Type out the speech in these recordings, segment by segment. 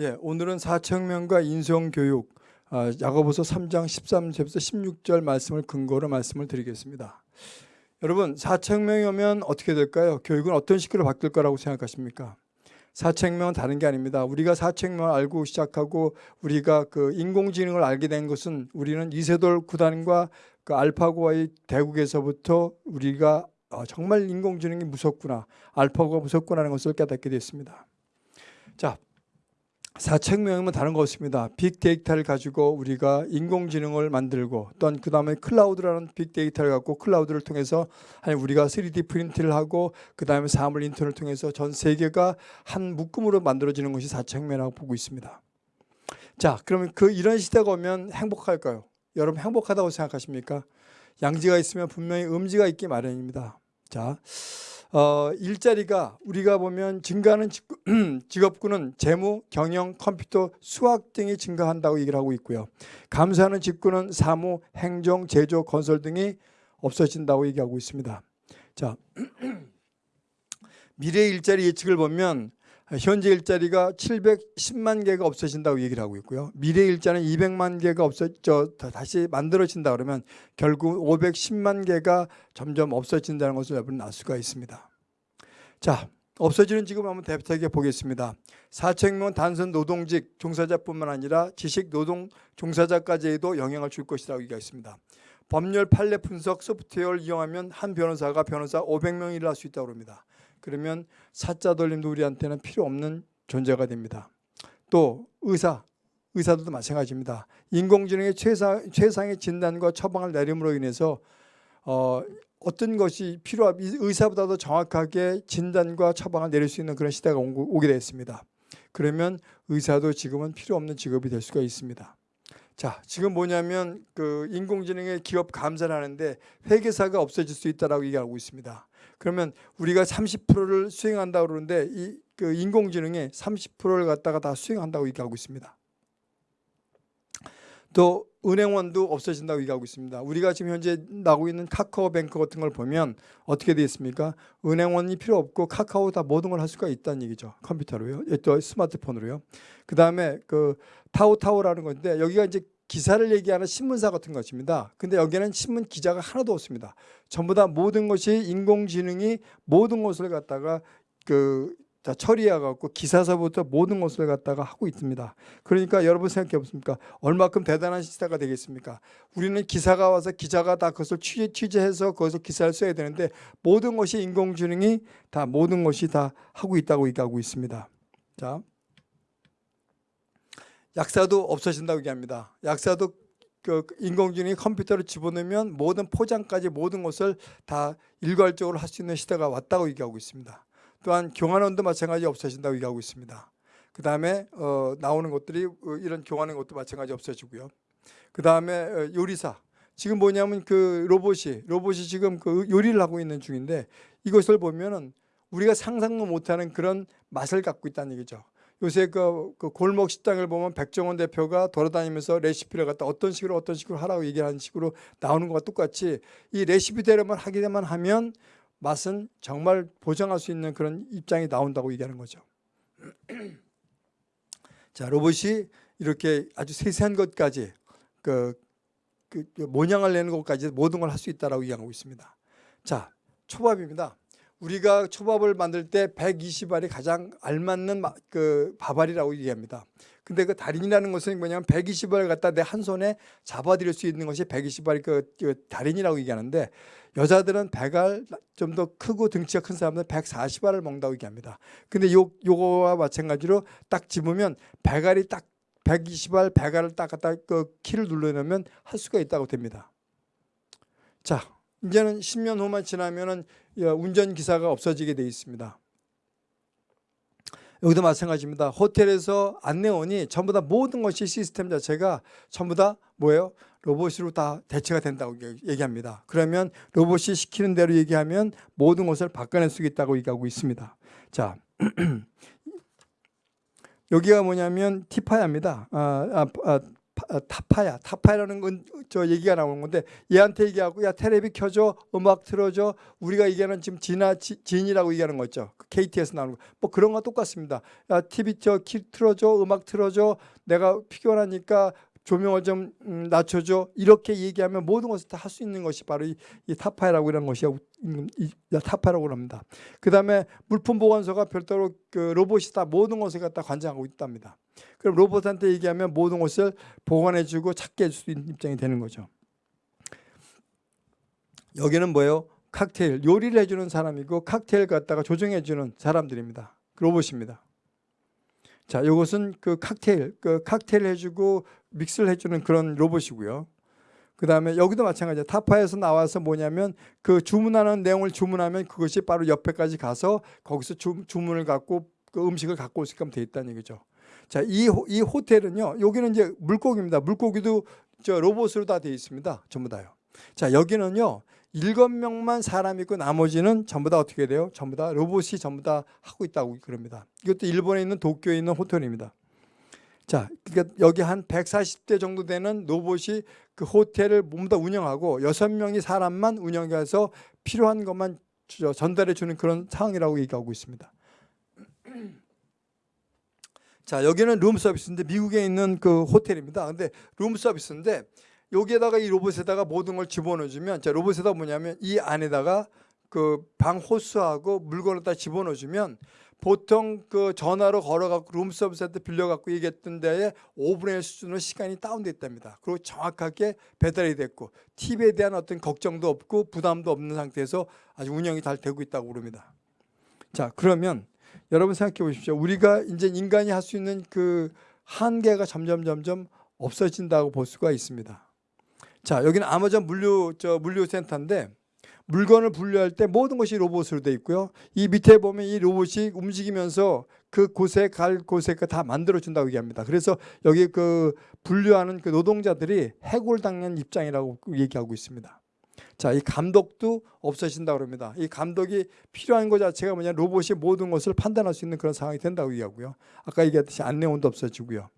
예, 오늘은 사청명과 인성교육 아, 야고보서 3장 13절부터 16절 말씀을 근거로 말씀을 드리겠습니다. 여러분 사청명이 오면 어떻게 될까요? 교육은 어떤 식으로 바뀔 거라고 생각하십니까? 사책명은 다른 게 아닙니다. 우리가 사책명을 알고 시작하고 우리가 그 인공지능을 알게 된 것은 우리는 이세돌 구단과 그 알파고와의 대국에서부터 우리가 어, 정말 인공지능이 무섭구나, 알파고가 무섭구나라는 것을 깨닫게 됐습니다. 자, 사책명은 다른 거 없습니다. 빅데이터를 가지고 우리가 인공지능을 만들고 또한 그 다음에 클라우드라는 빅데이터를 갖고 클라우드를 통해서 아니 우리가 3D 프린트를 하고 그 다음에 사물 인터넷을 통해서 전 세계가 한 묶음으로 만들어지는 것이 사책명이라고 보고 있습니다. 자 그러면 그 이런 시대가 오면 행복할까요? 여러분 행복하다고 생각하십니까? 양지가 있으면 분명히 음지가 있기 마련입니다. 자 어, 일자리가 우리가 보면 증가하는 직업군은 재무, 경영, 컴퓨터, 수학 등이 증가한다고 얘기를 하고 있고요. 감사하는 직군은 사무, 행정, 제조, 건설 등이 없어진다고 얘기하고 있습니다. 자, 미래 일자리 예측을 보면 현재 일자리가 710만 개가 없어진다고 얘기를 하고 있고요. 미래 일자리는 200만 개가 없어져 다시 만들어진다 그러면 결국 510만 개가 점점 없어진다는 것을 여러분 알 수가 있습니다. 자, 없어지는 직업 한번 대표하게 보겠습니다. 사책명 단순 노동직 종사자뿐만 아니라 지식 노동 종사자까지에도 영향을 줄 것이라고 얘기했습니다. 법률 판례 분석 소프트웨어를 이용하면 한 변호사가 변호사 500명 일을 할수 있다고 합니다. 그러면 사자 돌림도 우리한테는 필요 없는 존재가 됩니다. 또 의사, 의사들도 마찬가지입니다. 인공지능의 최상, 최상의 진단과 처방을 내림으로 인해서 어, 어떤 것이 필요한 의사보다 도 정확하게 진단과 처방을 내릴 수 있는 그런 시대가 오게 됐습니다. 그러면 의사도 지금은 필요 없는 직업이 될 수가 있습니다. 자, 지금 뭐냐면 그 인공지능의 기업 감사를 하는데 회계사가 없어질 수 있다라고 얘기하고 있습니다. 그러면 우리가 30%를 수행한다고 그러는데 이 그 인공지능의 30%를 갖다가 다 수행한다고 얘기하고 있습니다. 또 은행원도 없어진다고 얘기하고 있습니다. 우리가 지금 현재 나오고 있는 카카오뱅크 같은 걸 보면 어떻게 되어 있습니까? 은행원이 필요 없고 카카오 다 모든 걸 할 수가 있다는 얘기죠. 컴퓨터로요. 또 스마트폰으로요. 그 다음에 그 타오타오라는 건데 여기가 이제 기사를 얘기하는 신문사 같은 것입니다. 근데 여기는 신문 기자가 하나도 없습니다. 전부 다 모든 것이 인공지능이 모든 것을 갖다가 그 자, 처리해갖고 기사서부터 모든 것을 갖다가 하고 있습니다. 그러니까 여러분 생각해 보십니까? 얼마큼 대단한 시대가 되겠습니까? 우리는 기사가 와서 기자가 다 그것을 취재, 취재해서 거기서 기사를 써야 되는데 모든 것이 인공지능이 다 모든 것이 다 하고 있다고 얘기하고 있습니다. 자, 약사도 없어진다고 얘기합니다. 약사도 그 인공지능이 컴퓨터를 집어넣으면 모든 포장까지 모든 것을 다 일괄적으로 할 수 있는 시대가 왔다고 얘기하고 있습니다. 또한 교환원도 마찬가지 없어진다고 얘기하고 있습니다. 그 다음에 어, 나오는 것들이 어, 이런 교환하는 것도 마찬가지 없어지고요. 그 다음에 어, 요리사. 지금 뭐냐면 그 로봇이 로봇이 지금 그 요리를 하고 있는 중인데 이것을 보면은 우리가 상상도 못하는 그런 맛을 갖고 있다는 얘기죠. 요새 그, 그 골목 식당을 보면 백종원 대표가 돌아다니면서 레시피를 갖다 어떤 식으로 어떤 식으로 하라고 얘기하는 식으로 나오는 것과 똑같이 이 레시피대로만 하기만 하면 맛은 정말 보장할 수 있는 그런 입장이 나온다고 얘기하는 거죠. 자 로봇이 이렇게 아주 세세한 것까지 그, 그, 그 모양을 내는 것까지 모든 걸 할 수 있다라고 얘기하고 있습니다. 자 초밥입니다. 우리가 초밥을 만들 때 120알이 가장 알맞는 그 밥알이라고 얘기합니다. 근데 그 달인이라는 것은 뭐냐면 120알을 갖다 내 한 손에 잡아들일 수 있는 것이 120알이 그, 그 달인이라고 얘기하는데 여자들은 100알 좀 더 크고 등치가 큰 사람들은 140알을 먹는다고 얘기합니다. 근데 요, 요거와 마찬가지로 딱 집으면 100알이 딱 120알, 100알을 딱 갖다 그 키를 눌러놓으면 할 수가 있다고 됩니다. 자, 이제는 10년 후만 지나면은 운전기사가 없어지게 돼 있습니다. 여기도 마찬가지입니다. 호텔에서 안내원이 전부 다 모든 것이 시스템 자체가 전부 다 뭐예요? 로봇으로 다 대체가 된다고 얘기합니다. 그러면 로봇이 시키는 대로 얘기하면 모든 것을 바꿔낼 수 있다고 얘기하고 있습니다. 자, 여기가 뭐냐면 티파야입니다. 아, 아, 아, 타파야. 타파야라는 건 저 얘기가 나오는 건데 얘한테 얘기하고 야 테레비 켜줘 음악 틀어줘 우리가 얘기하는 지금 진아 지- 진이라고 얘기하는 거 있죠? 그 KT에서 나오는 거 뭐 그런 거 똑같습니다. 야 TV 저 키 틀어줘 음악 틀어줘 내가 피곤하니까 조명을 좀 음, 낮춰줘. 이렇게 얘기하면 모든 것을 다 할 수 있는 것이 바로 이, 이 타파이라고 하는 것이 이, 이 타파라고 합니다. 그 다음에 물품 보관소가 별도로 그 로봇이 다 모든 것을 갖다 관장하고 있답니다. 그럼 로봇한테 얘기하면 모든 것을 보관해주고 찾게 해줄 수 있는 입장이 되는 거죠. 여기는 뭐예요? 칵테일 요리를 해주는 사람이고 칵테일 갖다가 조정해주는 사람들입니다. 그 로봇입니다. 자, 이것은 그 칵테일, 그 칵테일 해주고 믹스를 해주는 그런 로봇이고요. 그 다음에 여기도 마찬가지야. 타파에서 나와서 뭐냐면 그 주문하는 내용을 주문하면 그것이 바로 옆에까지 가서 거기서 주, 주문을 갖고 그 음식을 갖고 올 수 있게끔 돼 있다는 얘기죠. 자, 이, 호- 이 호텔은요. 여기는 이제 물고기입니다. 물고기도 저 로봇으로 다 되어 있습니다. 전부 다요. 자, 여기는요. 일곱 명만 사람 있고 나머지는 전부 다 어떻게 돼요? 전부 다 로봇이 전부 다 하고 있다고 그럽니다. 이것도 일본에 있는 도쿄에 있는 호텔입니다. 자, 그러니까 여기 한 140대 정도 되는 로봇이 그 호텔을 모두 다 운영하고 여섯 명이 사람만 운영해서 필요한 것만 저- 전달해 주는 그런 상황이라고 얘기하고 있습니다. 자, 여기는 룸 서비스인데 미국에 있는 그 호텔입니다. 근데 룸 서비스인데 여기에다가 이 로봇에다가 모든 걸 집어넣어 주면 자, 로봇에다 뭐냐면 이 안에다가 그 방 호스하고 물건을 다 집어넣어 주면 보통 그 전화로 걸어갖고 룸 서비스한테 빌려갖고 얘기했던 데에 5분의 1 수준으로 시간이 다운돼 있답니다. 그리고 정확하게 배달이 됐고 TV에 대한 어떤 걱정도 없고 부담도 없는 상태에서 아주 운영이 잘 되고 있다고 그럽니다. 자 그러면 여러분 생각해 보십시오. 우리가 이제 인간이 할 수 있는 그 한계가 점점 점점 없어진다고 볼 수가 있습니다. 자 여기는 아마존 물류 저 물류 센터인데 물건을 분류할 때 모든 것이 로봇으로 되어 있고요. 이 밑에 보면 이 로봇이 움직이면서 그 곳에 갈 곳에 다 만들어 준다고 얘기합니다. 그래서 여기 그 분류하는 그 노동자들이 해골 당한 입장이라고 얘기하고 있습니다. 자, 이 감독도 없어진다고 합니다. 이 감독이 필요한 것 자체가 뭐냐 로봇이 모든 것을 판단할 수 있는 그런 상황이 된다고 얘기하고요. 아까 얘기했듯이 안내원도 없어지고요.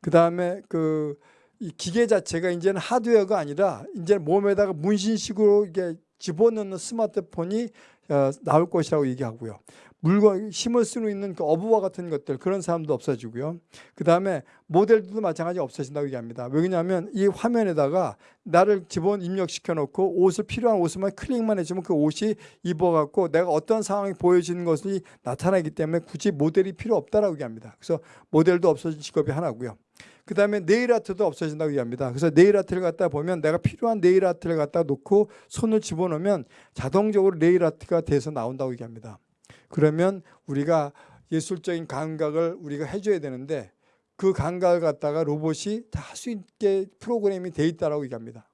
그 다음에 그이 기계 자체가 이제는 하드웨어가 아니라 이제 몸에다가 문신식으로 이게 집어넣는 스마트폰이 어, 나올 것이라고 얘기하고요. 물건 힘을 쓰고 있는 그 어부와 같은 것들 그런 사람도 없어지고요. 그 다음에 모델들도 마찬가지 없어진다고 얘기합니다. 왜냐하면 이 화면에다가 나를 집어 입력시켜 놓고 옷을 필요한 옷만 클릭만 해주면 그 옷이 입어갖고 내가 어떤 상황이 보여지는 것이 나타나기 때문에 굳이 모델이 필요 없다라고 얘기합니다. 그래서 모델도 없어진 직업이 하나고요. 그 다음에 네일 아트도 없어진다고 얘기합니다. 그래서 네일 아트를 갖다 보면 내가 필요한 네일 아트를 갖다 놓고 손을 집어넣으면 자동적으로 네일 아트가 돼서 나온다고 얘기합니다. 그러면 우리가 예술적인 감각을 우리가 해줘야 되는데 그 감각을 갖다가 로봇이 다 할 수 있게 프로그램이 돼 있다라고 얘기합니다.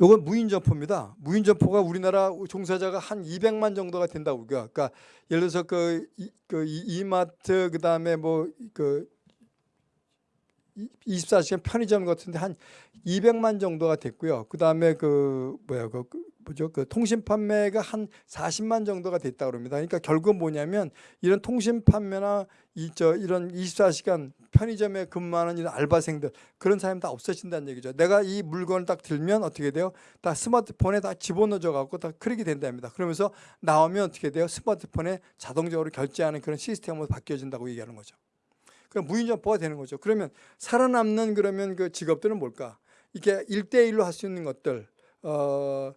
이건 무인 점포입니다. 무인 점포가 우리나라 종사자가 한 200만 정도가 된다고 그러니까, 그러니까 예를 들어서 그, 이, 그 이- 이마트 그다음에 뭐그 24시간 편의점 같은데 한 200만 정도가 됐고요. 그다음에 그 뭐야 그, 그 뭐죠? 그 통신 판매가 한 40만 정도가 됐다 그럽니다. 그러니까 결국 뭐냐면 이런 통신 판매나 이저 이런 24시간 편의점에 근무하는 이런 알바생들 그런 사람이 다 없어진다는 얘기죠. 내가 이 물건을 딱 들면 어떻게 돼요? 다 스마트폰에 다 집어넣어 갖고 다 클릭이 된답니다. 그러면서 나오면 어떻게 돼요? 스마트폰에 자동적으로 결제하는 그런 시스템으로 바뀌어진다고 얘기하는 거죠. 그럼 무인점포가 되는 거죠. 그러면 살아남는 그러면 그 직업들은 뭘까? 이게 일대일로 할 수 있는 것들, 어,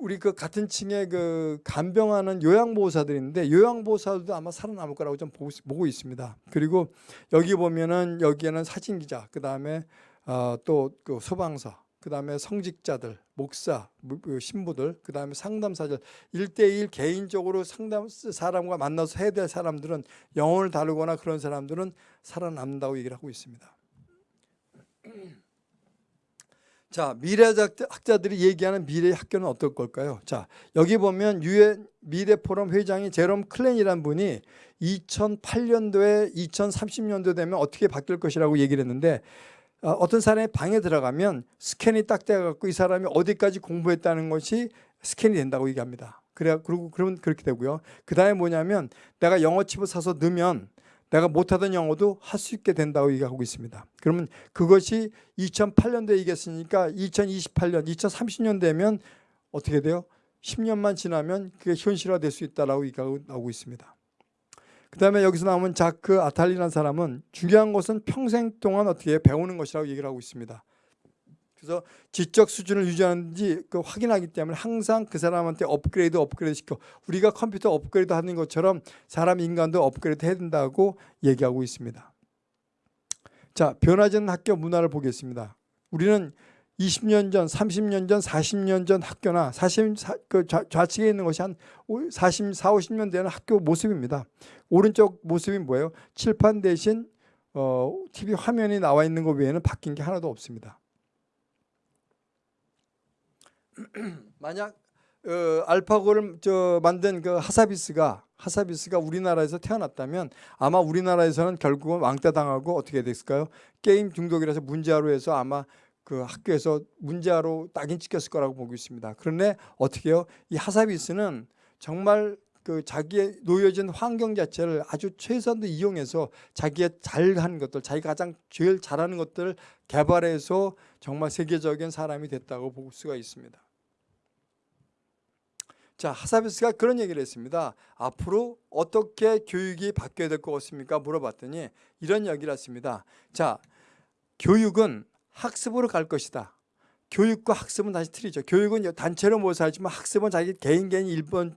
우리 그 같은 층에 그 간병하는 요양보호사들이 있는데 요양보호사들도 아마 살아남을 거라고 좀 보고, 있- 보고 있습니다. 그리고 여기 보면은 여기에는 사진기자, 그 다음에 어, 또그 소방서, 그 다음에 성직자들, 목사, 무- 그 신부들, 그 다음에 상담사들, 일대일 개인적으로 상담 사람과 만나서 해야 될 사람들은 영혼을 다루거나 그런 사람들은 살아남는다고 얘기를 하고 있습니다. 자, 미래학자들이 얘기하는 미래 학교는 어떨 걸까요? 자, 여기 보면 유엔 미래 포럼 회장이 제롬 클랜이라는 분이 2008년도에 2030년도 되면 어떻게 바뀔 것이라고 얘기를 했는데 어, 어떤 사람의 방에 들어가면 스캔이 딱 돼갖고 이 사람이 어디까지 공부했다는 것이 스캔이 된다고 얘기합니다. 그래 그리고 그러면 그렇게 되고요. 그 다음에 뭐냐면 내가 영어칩을 사서 넣으면 내가 못하던 영어도 할 수 있게 된다고 얘기하고 있습니다. 그러면 그것이 2008년도에 얘기했으니까 2028년, 2030년 되면 어떻게 돼요? 10년만 지나면 그게 현실화될 수 있다라고 얘기하고 나오고 있습니다. 그 다음에 여기서 나오는 자크 아탈리라는 사람은 중요한 것은 평생 동안 어떻게 배우는 것이라고 얘기를 하고 있습니다. 그래서 지적 수준을 유지하는지 그 확인하기 때문에 항상 그 사람한테 업그레이드 업그레이드 시켜 우리가 컴퓨터 업그레이드 하는 것처럼 사람 인간도 업그레이드 해야 된다고 얘기하고 있습니다. 자 변하지 않는 학교 문화를 보겠습니다. 우리는 20년 전, 30년 전, 40년 전 학교나 40, 그 좌측에 있는 것이 한 40, 4, 50년 되는 학교 모습입니다. 오른쪽 모습이 뭐예요? 칠판 대신 어, TV 화면이 나와 있는 것 외에는 바뀐 게 하나도 없습니다. 만약 어, 알파고를 저 만든 그 하사비스가 하사비스가 우리나라에서 태어났다면 아마 우리나라에서는 결국은 왕따 당하고 어떻게 됐을까요? 게임 중독이라서 문제아로 해서 아마 그 학교에서 문제아로 딱인 찍혔을 거라고 보고 있습니다. 그런데 어떻게요? 이 하사비스는 정말 그 자기의 놓여진 환경 자체를 아주 최선도 이용해서 자기의 잘하는 것들, 자기가 가장 제일 잘하는 것들을 개발해서 정말 세계적인 사람이 됐다고 볼 수가 있습니다. 자 하사비스가 그런 얘기를 했습니다. 앞으로 어떻게 교육이 바뀌어야 될 것 같습니까? 물어봤더니 이런 이야기를 했습니다. 자 교육은 학습으로 갈 것이다. 교육과 학습은 다시 틀리죠. 교육은 단체로 모여서 하지만 학습은 자기 개인 개인 일본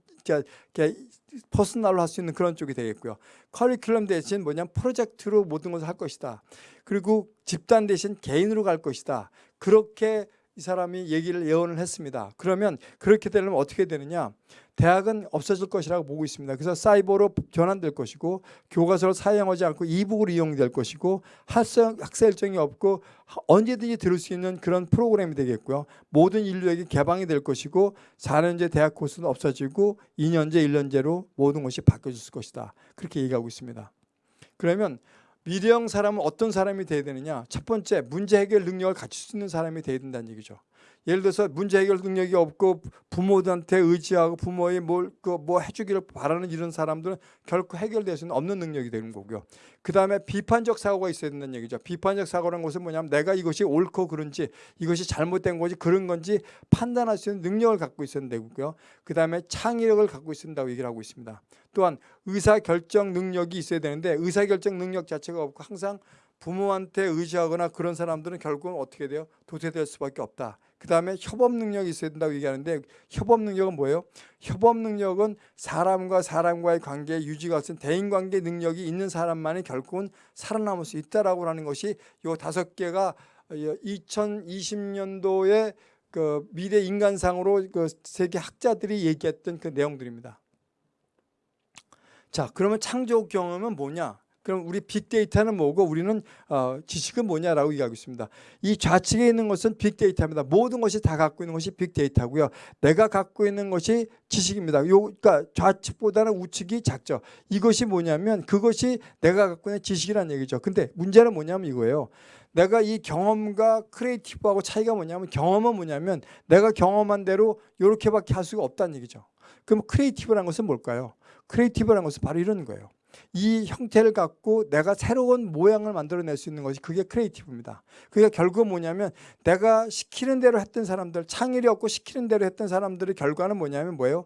퍼스널로 할 수 있는 그런 쪽이 되겠고요. 커리큘럼 대신 뭐냐면 프로젝트로 모든 것을 할 것이다. 그리고 집단 대신 개인으로 갈 것이다. 그렇게 이 사람이 얘기를 예언을 했습니다. 그러면 그렇게 되려면 어떻게 되느냐? 대학은 없어질 것이라고 보고 있습니다. 그래서 사이버로 전환될 것이고 교과서를 사용하지 않고 이북으로 이용될 것이고 학생, 학생 일정이 없고 언제든지 들을 수 있는 그런 프로그램이 되겠고요. 모든 인류에게 개방이 될 것이고 4년제 대학 코스는 없어지고 2년제, 1년제로 모든 것이 바뀌어질 것이다. 그렇게 얘기하고 있습니다. 그러면 미래형 사람은 어떤 사람이 돼야 되느냐? 첫 번째, 문제 해결 능력을 갖출 수 있는 사람이 돼야 된다는 얘기죠. 예를 들어서 문제 해결 능력이 없고 부모들한테 의지하고 부모의 뭘, 그 뭐 해주기를 바라는 이런 사람들은 결코 해결될 수는 없는 능력이 되는 거고요. 그 다음에 비판적 사고가 있어야 된다는 얘기죠. 비판적 사고라는 것은 뭐냐면 내가 이것이 옳고 그른지 이것이 잘못된 것이 그런 건지 판단할 수 있는 능력을 갖고 있어야 되고요. 그 다음에 창의력을 갖고 있어야 된다고 얘기를 하고 있습니다. 또한 의사결정 능력이 있어야 되는데 의사결정 능력 자체가 없고 항상 부모한테 의지하거나 그런 사람들은 결국은 어떻게 돼요? 도태될 수밖에 없다. 그 다음에 협업 능력이 있어야 된다고 얘기하는데 협업 능력은 뭐예요? 협업 능력은 사람과 사람과의 관계 유지가 같은 대인관계 능력이 있는 사람만이 결국은 살아남을 수 있다라고 하는 것이 이 다섯 개가 2020년도에 그 미래 인간상으로 그 세계 학자들이 얘기했던 그 내용들입니다. 자, 그러면 창조 경험은 뭐냐? 그럼 우리 빅데이터는 뭐고 우리는 어, 지식은 뭐냐라고 얘기하고 있습니다. 이 좌측에 있는 것은 빅데이터입니다. 모든 것이 다 갖고 있는 것이 빅데이터고요. 내가 갖고 있는 것이 지식입니다. 요, 그러니까 좌측보다는 우측이 작죠. 이것이 뭐냐면 그것이 내가 갖고 있는 지식이라는 얘기죠. 근데 문제는 뭐냐면 이거예요. 내가 이 경험과 크리에이티브하고 차이가 뭐냐면 경험은 뭐냐면 내가 경험한 대로 이렇게밖에 할 수가 없다는 얘기죠. 그럼 creative라는 것은 뭘까요? creative라는 것은 바로 이런 거예요. 이 형태를 갖고 내가 새로운 모양을 만들어낼 수 있는 것이 그게 creative입니다. 그게 결국 뭐냐면 내가 시키는 대로 했던 사람들, 창의력 없고 시키는 대로 했던 사람들의 결과는 뭐냐면 뭐예요?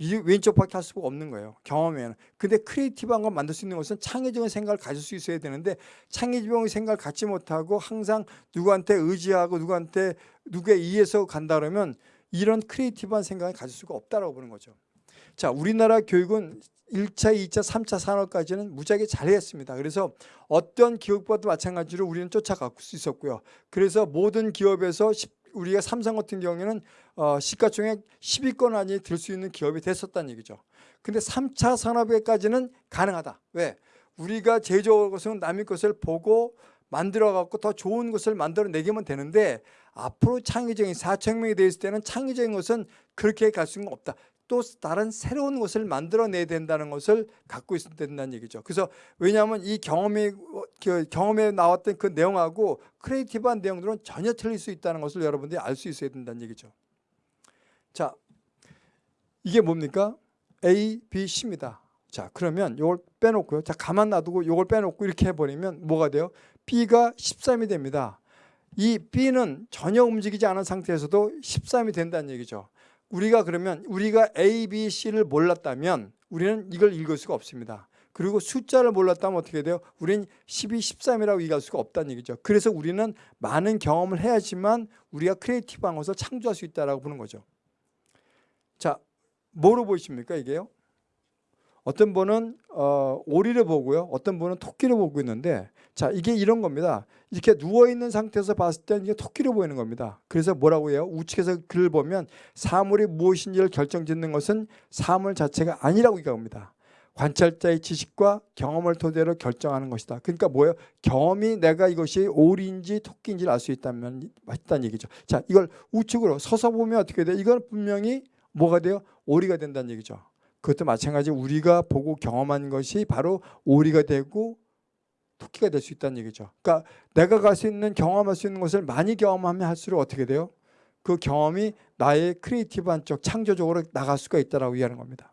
이 왼쪽밖에 할 수가 없는 거예요. 경험에는. 근데 creative한 걸 만들 수 있는 것은 창의적인 생각을 가질 수 있어야 되는데 창의적인 생각을 갖지 못하고 항상 누구한테 의지하고 누구한테 누구에 의해서 간다 그러면 이런 creative한 생각을 가질 수가 없다라고 보는 거죠. 자, 우리나라 교육은 1차, 2차, 3차 산업까지는 무지하게 잘했습니다. 그래서 어떤 기업과도 마찬가지로 우리는 쫓아갈 수 있었고요. 그래서 모든 기업에서 우리가 삼성 같은 경우에는 어, 시가총액 10위권 안에 들 수 있는 기업이 됐었다는 얘기죠. 근데 3차 산업에까지는 가능하다. 왜? 우리가 제조할 것은 남의 것을 보고 만들어 갖고 더 좋은 것을 만들어 내기만 되는데 앞으로 창의적인 4차 혁명이 되어 있을 때는 창의적인 것은 그렇게 갈 수는 없다. 또 다른 새로운 것을 만들어내야 된다는 것을 갖고 있어야 된다는 얘기죠. 그래서 왜냐하면 이 경험이 그 경험에 나왔던 그 내용하고 creative한 내용들은 전혀 틀릴 수 있다는 것을 여러분들이 알 수 있어야 된다는 얘기죠. 자, 이게 뭡니까? A, B, C입니다. 자 그러면 이걸 빼놓고요. 자 가만 놔두고 이걸 빼놓고 이렇게 해버리면 뭐가 돼요? B가 13이 됩니다. 이 B는 전혀 움직이지 않은 상태에서도 13이 된다는 얘기죠. 우리가 그러면 우리가 A, B, C를 몰랐다면 우리는 이걸 읽을 수가 없습니다. 그리고 숫자를 몰랐다면 어떻게 돼요? 우리는 12, 13이라고 얘기할 수가 없다는 얘기죠. 그래서 우리는 많은 경험을 해야지만 우리가 creative한 것을 창조할 수 있다라고 보는 거죠. 자, 뭐로 보이십니까 이게요? 어떤 분은 어, 오리를 보고요. 어떤 분은 토끼를 보고 있는데 자 이게 이런 겁니다. 이렇게 누워있는 상태에서 봤을 때 이게 토끼로 보이는 겁니다. 그래서 뭐라고 해요? 우측에서 글을 보면 사물이 무엇인지를 결정짓는 것은 사물 자체가 아니라고 얘기합니다. 관찰자의 지식과 경험을 토대로 결정하는 것이다. 그러니까 뭐예요? 경험이 내가 이것이 오리인지 토끼인지를 알 수 있다면 맞다는 얘기죠. 자, 이걸 우측으로 서서 보면 어떻게 돼요? 이건 분명히 뭐가 돼요? 오리가 된다는 얘기죠. 그것도 마찬가지 우리가 보고 경험한 것이 바로 오리가 되고 토끼가 될 수 있다는 얘기죠. 그러니까 내가 갈 수 있는 경험할 수 있는 것을 많이 경험하면 할수록 어떻게 돼요? 그 경험이 나의 creative한 쪽 창조적으로 나갈 수가 있다라고 이해하는 겁니다.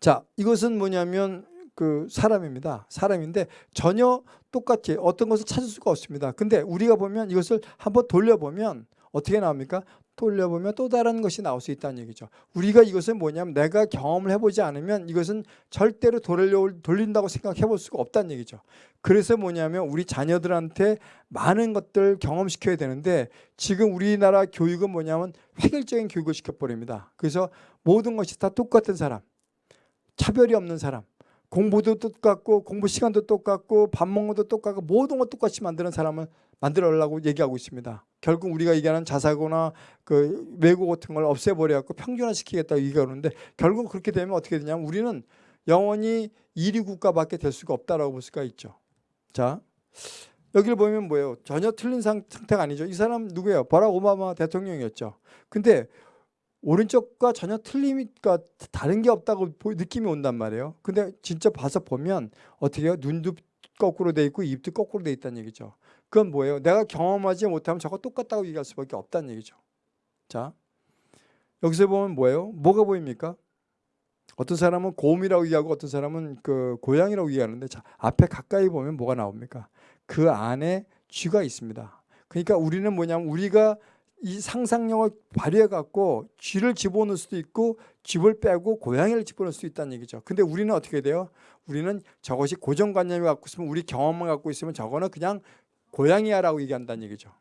자, 이것은 뭐냐면 그 사람입니다. 사람인데 전혀 똑같이 어떤 것을 찾을 수가 없습니다. 근데 우리가 보면 이것을 한번 돌려보면 어떻게 나옵니까? 돌려보면 또 다른 것이 나올 수 있다는 얘기죠. 우리가 이것은 뭐냐면 내가 경험을 해보지 않으면 이것은 절대로 돌린다고 생각해 볼 수가 없다는 얘기죠. 그래서 뭐냐면 우리 자녀들한테 많은 것들 경험시켜야 되는데 지금 우리나라 교육은 뭐냐면 획일적인 교육을 시켜버립니다. 그래서 모든 것이 다 똑같은 사람, 차별이 없는 사람, 공부도 똑같고 공부 시간도 똑같고 밥 먹는 것도 똑같고 모든 것 똑같이 만드는 사람을 만들어라고 얘기하고 있습니다. 결국 우리가 얘기하는 자사고나 그 외고 같은 걸 없애버려 갖고 평준화시키겠다고 얘기하는데 결국 그렇게 되면 어떻게 되냐면 우리는 영원히 1위 국가밖에 될 수가 없다라고 볼 수가 있죠. 자 여기를 보면 뭐예요? 전혀 틀린 상태가 아니죠. 이 사람 누구예요? 버락 오바마 대통령이었죠. 근데 오른쪽과 전혀 틀림이니까 다른 게 없다고 느낌이 온단 말이에요. 근데 진짜 봐서 보면 어떻게 해요? 눈도 거꾸로 돼 있고 입도 거꾸로 돼 있다는 얘기죠. 그건 뭐예요? 내가 경험하지 못하면 저거 똑같다고 얘기할 수밖에 없다는 얘기죠. 자, 여기서 보면 뭐예요? 뭐가 보입니까? 어떤 사람은 곰이라고 얘기하고 어떤 사람은 그 고양이라고 얘기하는데 자, 앞에 가까이 보면 뭐가 나옵니까? 그 안에 쥐가 있습니다. 그러니까 우리는 뭐냐면 우리가 이 상상력을 발휘해 갖고 쥐를 집어넣을 수도 있고 쥐를 빼고 고양이를 집어넣을 수 있다는 얘기죠. 근데 우리는 어떻게 돼요? 우리는 저것이 고정관념을 갖고 있으면 우리 경험을 갖고 있으면 저거는 그냥 고양이야라고 얘기한다는 얘기죠.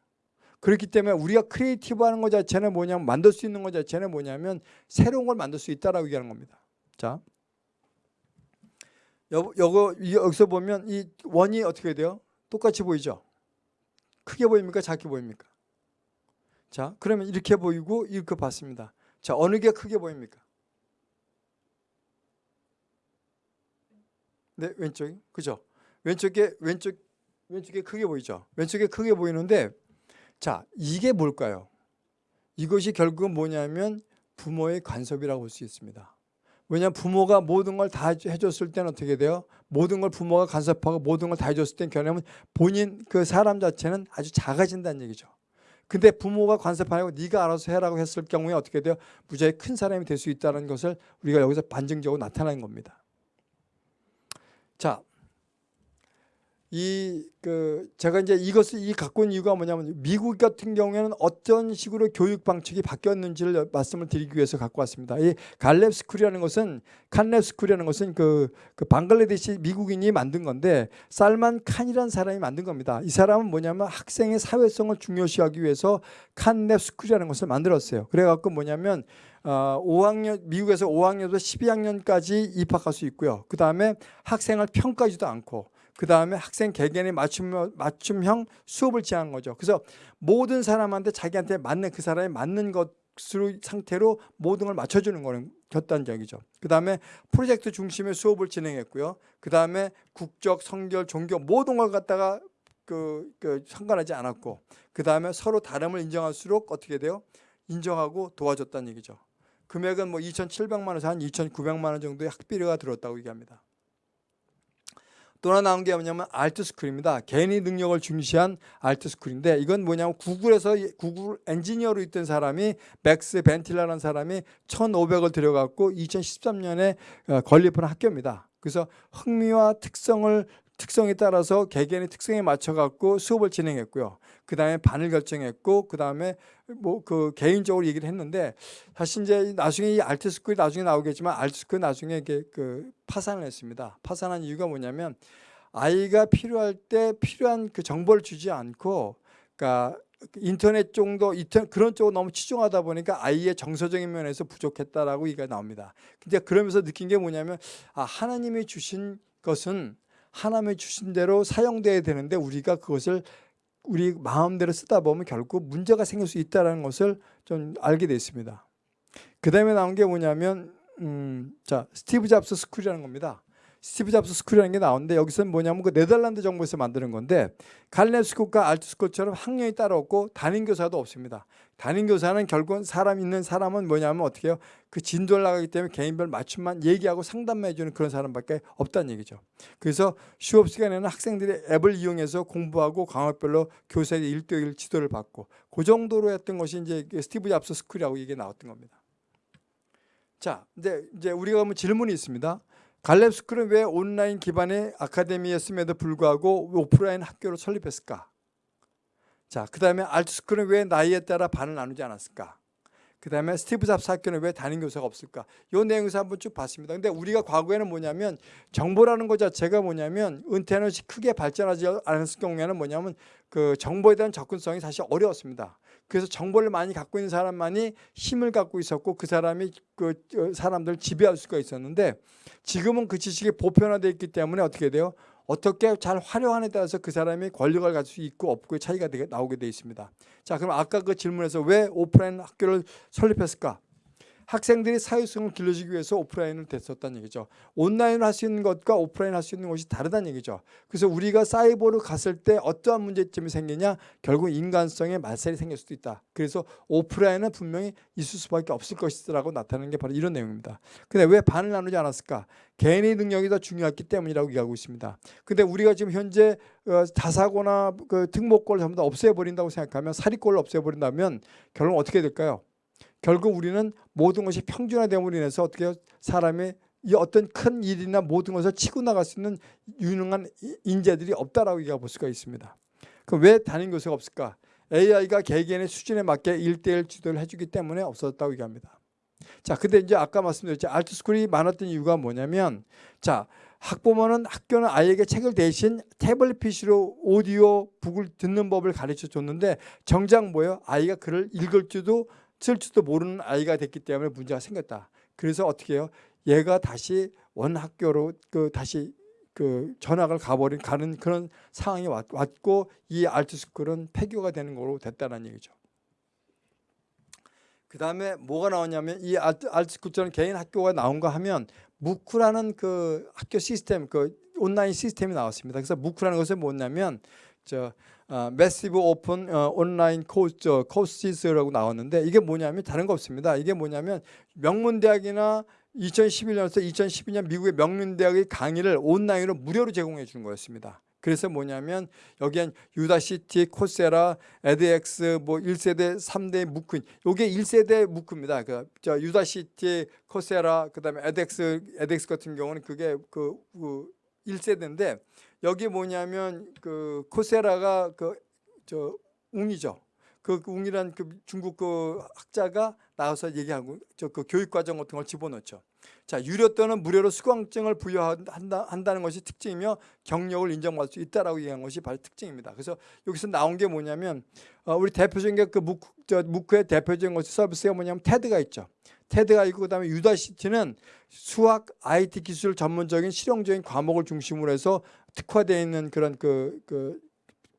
그렇기 때문에 우리가 creative 하는 것 자체는 뭐냐면 만들 수 있는 것 자체는 뭐냐면 새로운 걸 만들 수 있다라고 얘기하는 겁니다. 자. 여, 여 여기서 보면 이 원이 어떻게 돼요? 똑같이 보이죠? 크게 보입니까? 작게 보입니까? 자, 그러면 이렇게 보이고 이렇게 봤습니다. 자, 어느 게 크게 보입니까? 네, 왼쪽이. 그죠? 왼쪽에 왼쪽 왼쪽에 크게 보이죠? 왼쪽에 크게 보이는데 자, 이게 뭘까요? 이것이 결국은 뭐냐면 부모의 간섭이라고 볼 수 있습니다. 왜냐하면 부모가 모든 걸 다 해줬을 때는 어떻게 돼요? 모든 걸 부모가 간섭하고 모든 걸 다 해줬을 땐 결국은 본인 그 사람 자체는 아주 작아진다는 얘기죠. 근데 부모가 간섭하고 네가 알아서 해라고 했을 경우에 어떻게 돼요? 무지하게 큰 사람이 될 수 있다는 것을 우리가 여기서 반증적으로 나타낸 겁니다. 자, 이 그 제가 이제 이것을 이 갖고 있는 이유가 뭐냐면 미국 같은 경우에는 어떤 식으로 교육 방식이 바뀌었는지를 말씀을 드리기 위해서 갖고 왔습니다. 이 Khan Lab School이라는 것은 Khan Lab School이라는 것은 그, 그 방글라데시 미국인이 만든 건데 살만 칸이라는 사람이 만든 겁니다. 이 사람은 뭐냐면 학생의 사회성을 중요시하기 위해서 Khan Lab School이라는 것을 만들었어요. 그래갖고 뭐냐면 어, 5학년 미국에서 5학년부터 12학년까지 입학할 수 있고요. 그 다음에 학생을 평가하지도 않고 그 다음에 학생 개개인의 맞춤, 맞춤형 수업을 제한 거죠. 그래서 모든 사람한테 자기한테 맞는 그 사람에 맞는 것으로 상태로 모든 걸 맞춰주는 거는 겼단적이죠. 그 다음에 프로젝트 중심의 수업을 진행했고요. 그 다음에 국적, 성별, 종교 모든 걸 갖다가 그, 그 상관하지 않았고 그 다음에 서로 다름을 인정할수록 어떻게 돼요? 인정하고 도와줬다는 얘기죠. 금액은 뭐 2,700만 원에서 한 2,900만 원 정도의 학비료가 들었다고 얘기합니다. 또 하나 나온 게 뭐냐면 AltSchool입니다. 개인의 능력을 중시한 AltSchool인데 이건 뭐냐면 구글에서 구글 엔지니어로 있던 사람이 맥스 벤틸라라는 사람이 1,500을 들여갖고 2013년에 어, 건립한 학교입니다. 그래서 흥미와 특성을 특성에 따라서 개개인의 특성에 맞춰 갖고 수업을 진행했고요. 그 다음에 반을 결정했고 그 다음에 뭐 그 개인적으로 얘기를 했는데 사실 이제 나중에 이 AltSchool이 나중에 나오겠지만 AltSchool 나중에 이게 그 파산을 했습니다. 파산한 이유가 뭐냐면 아이가 필요할 때 필요한 그 정보를 주지 않고 그러니까 인터넷 정도 인터 그런 쪽으로 너무 치중하다 보니까 아이의 정서적인 면에서 부족했다라고 얘기가 나옵니다. 근데 그러면서 느낀 게 뭐냐면 아 하나님이 주신 것은 하나님이 주신 대로 사용돼야 되는데 우리가 그것을 우리 마음대로 쓰다 보면 결국 문제가 생길 수 있다는 것을 좀 알게 됐습니다. 그 다음에 나온 게 뭐냐면 음, 자 Steve Jobs School이라는 겁니다. Steve Jobs School이라는 게 나오는데 여기서는 뭐냐면 그 네덜란드 정부에서 만드는 건데 Khan Lab School과 AltSchool처럼 학년이 따로 없고 담임 교사도 없습니다. 담임 교사는 결국은 사람 있는 사람은 뭐냐면 어떻게 해요? 그 진도를 나가기 때문에 개인별 맞춤만 얘기하고 상담만 해주는 그런 사람밖에 없다는 얘기죠. 그래서 수업 시간에는 학생들이 앱을 이용해서 공부하고 과목별로 교사의 일대일 지도를 받고 그 정도로 했던 것이 이제 Steve Jobs School이라고 이게 나왔던 겁니다. 자, 이제 이제 우리가 한번 질문이 있습니다. Khan Lab School은 왜 온라인 기반의 아카데미였음에도 불구하고 오프라인 학교를 설립했을까? 자, 그 다음에 알트 스쿨은 왜 나이에 따라 반을 나누지 않았을까? 그 다음에 스티브 잡스 학교는 왜 담임 교사가 없을까? 이 내용에서 한번 쭉 봤습니다. 근데 우리가 과거에는 뭐냐면 정보라는 것 자체가 뭐냐면 은퇴는 크게 발전하지 않았을 경우에는 뭐냐면 그 정보에 대한 접근성이 사실 어려웠습니다. 그래서 정보를 많이 갖고 있는 사람만이 힘을 갖고 있었고 그 사람이 그 사람들 지배할 수가 있었는데 지금은 그 지식이 보편화되어 있기 때문에 어떻게 돼요? 어떻게 잘 활용하느냐에 따라서 그 사람이 권력을 가질 수 있고 없고의 차이가 나오게 되어 있습니다. 자, 그럼 아까 그 질문에서 왜 오프라인 학교를 설립했을까? 학생들이 사회성을 길러주기 위해서 오프라인을 됐었다는 얘기죠. 온라인을 할 수 있는 것과 오프라인 할 수 있는 것이 다르다는 얘기죠. 그래서 우리가 사이버로 갔을 때 어떠한 문제점이 생기냐 결국 인간성의 말살이 생길 수도 있다. 그래서 오프라인은 분명히 있을 수밖에 없을 것이라고 나타나는 게 바로 이런 내용입니다. 근데 왜 반을 나누지 않았을까? 개인의 능력이 더 중요했기 때문이라고 얘기하고 있습니다. 근데 우리가 지금 현재 어, 자사고나 그 특목고를 전부 다 없애버린다고 생각하면 사립고를 없애버린다면 결국 어떻게 될까요? 결국 우리는 모든 것이 평준화됨으로 인해서 어떻게 사람의 이 어떤 큰 일이나 모든 것을 치고 나갈 수 있는 유능한 인재들이 없다라고 얘기해 볼 수가 있습니다. 그럼 왜 담임 교수가 없을까? AI가 개개인의 수준에 맞게 일대일 지도를 해주기 때문에 없었다고 얘기합니다. 자, 근데 이제 아까 말씀드렸죠. 알트스쿨이 많았던 이유가 뭐냐면, 자, 학부모는 학교는 아이에게 책을 대신 태블릿 PC로 오디오 북을 듣는 법을 가르쳐 줬는데 정작 뭐예요? 아이가 글을 읽을 줄도 쓸 줄도 모르는 아이가 됐기 때문에 문제가 생겼다. 그래서 어떻게 해요? 얘가 다시 원 학교로 그 다시 그 전학을 가버린 가는 그런 상황이 왔, 고이 알트스쿨은 폐교가 되는 거로 됐다는 얘기죠. 그 다음에 뭐가 나오냐면 이 알트, AltSchool처럼 개인 학교가 나온가 하면 MOOC라는 그 학교 시스템 그 온라인 시스템이 나왔습니다. 그래서 MOOC라는 것은 뭐냐면 저 Massive Open Online Course Course라고 나왔는데 이게 뭐냐면 다른 거 없습니다. 이게 뭐냐면 명문대학이나 2011년에서 2012년 미국의 명문대학의 강의를 온라인으로 무료로 제공해 주는 거였습니다. 그래서 뭐냐면 여기엔 Udacity, Coursera, edX, 뭐 1세대, 3대 MOOC. 요게 1세대 MOOC입니다. 그 저 Udacity, Coursera, 그다음에 edX, edX 같은 경우는 그게 그, 그 1세대인데 여기 뭐냐면 그 Coursera가 그 저 웅이죠. 그 웅이란 그 중국 그 학자가 나와서 얘기하고 저 그 교육 과정 같은 걸 집어넣죠. 자 유료 또는 무료로 수강증을 부여한다 한다는 것이 특징이며 경력을 인정받을 수 있다라고 얘기한 것이 바로 특징입니다. 그래서 여기서 나온 게 뭐냐면 어, 우리 대표적인 게 그 MOOC 저 MOOC의 대표적인 것이 서비스가 뭐냐면 TED가 있죠. TED가 있고 그다음에 유다시티는 수학, IT 기술 전문적인 실용적인 과목을 중심으로 해서 특화되어 있는 그런 그, 그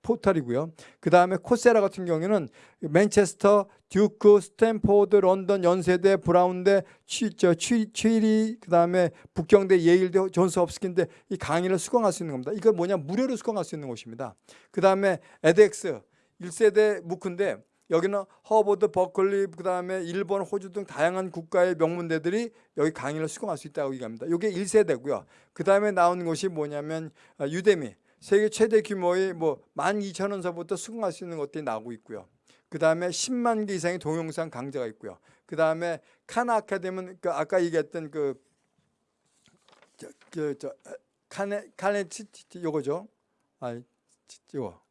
포털이고요. 그 다음에 코세라 같은 경우에는 맨체스터, 듀크, 스탠포드, 런던, 연세대, 브라운대, 취, 저, 취, 취리, 그 다음에 북경대, 예일대, 존스 홉스킨대 이 강의를 수강할 수 있는 겁니다. 이거 뭐냐 무료로 수강할 수 있는 곳입니다. 그 다음에 에덱스 1세대 무크인데 여기는 허버드, 버클리, 그 다음에 일본, 호주 등 다양한 국가의 명문대들이 여기 강의를 수강할 수 있다고 얘기합니다. 이게 1세대고요. 그 다음에 나온 곳이 뭐냐면 아, 유데미. 세계 최대 규모의 뭐 12,000원서부터 수강할 수 있는 것들이 나오고 있고요. 그 다음에 10만 개 이상의 동영상 강좌가 있고요. 그 다음에 칸 아카데미는 그 아까 얘기했던 그 저, 저, 저 카네 카네 치, 치, 요거죠. 아, 치, 요거.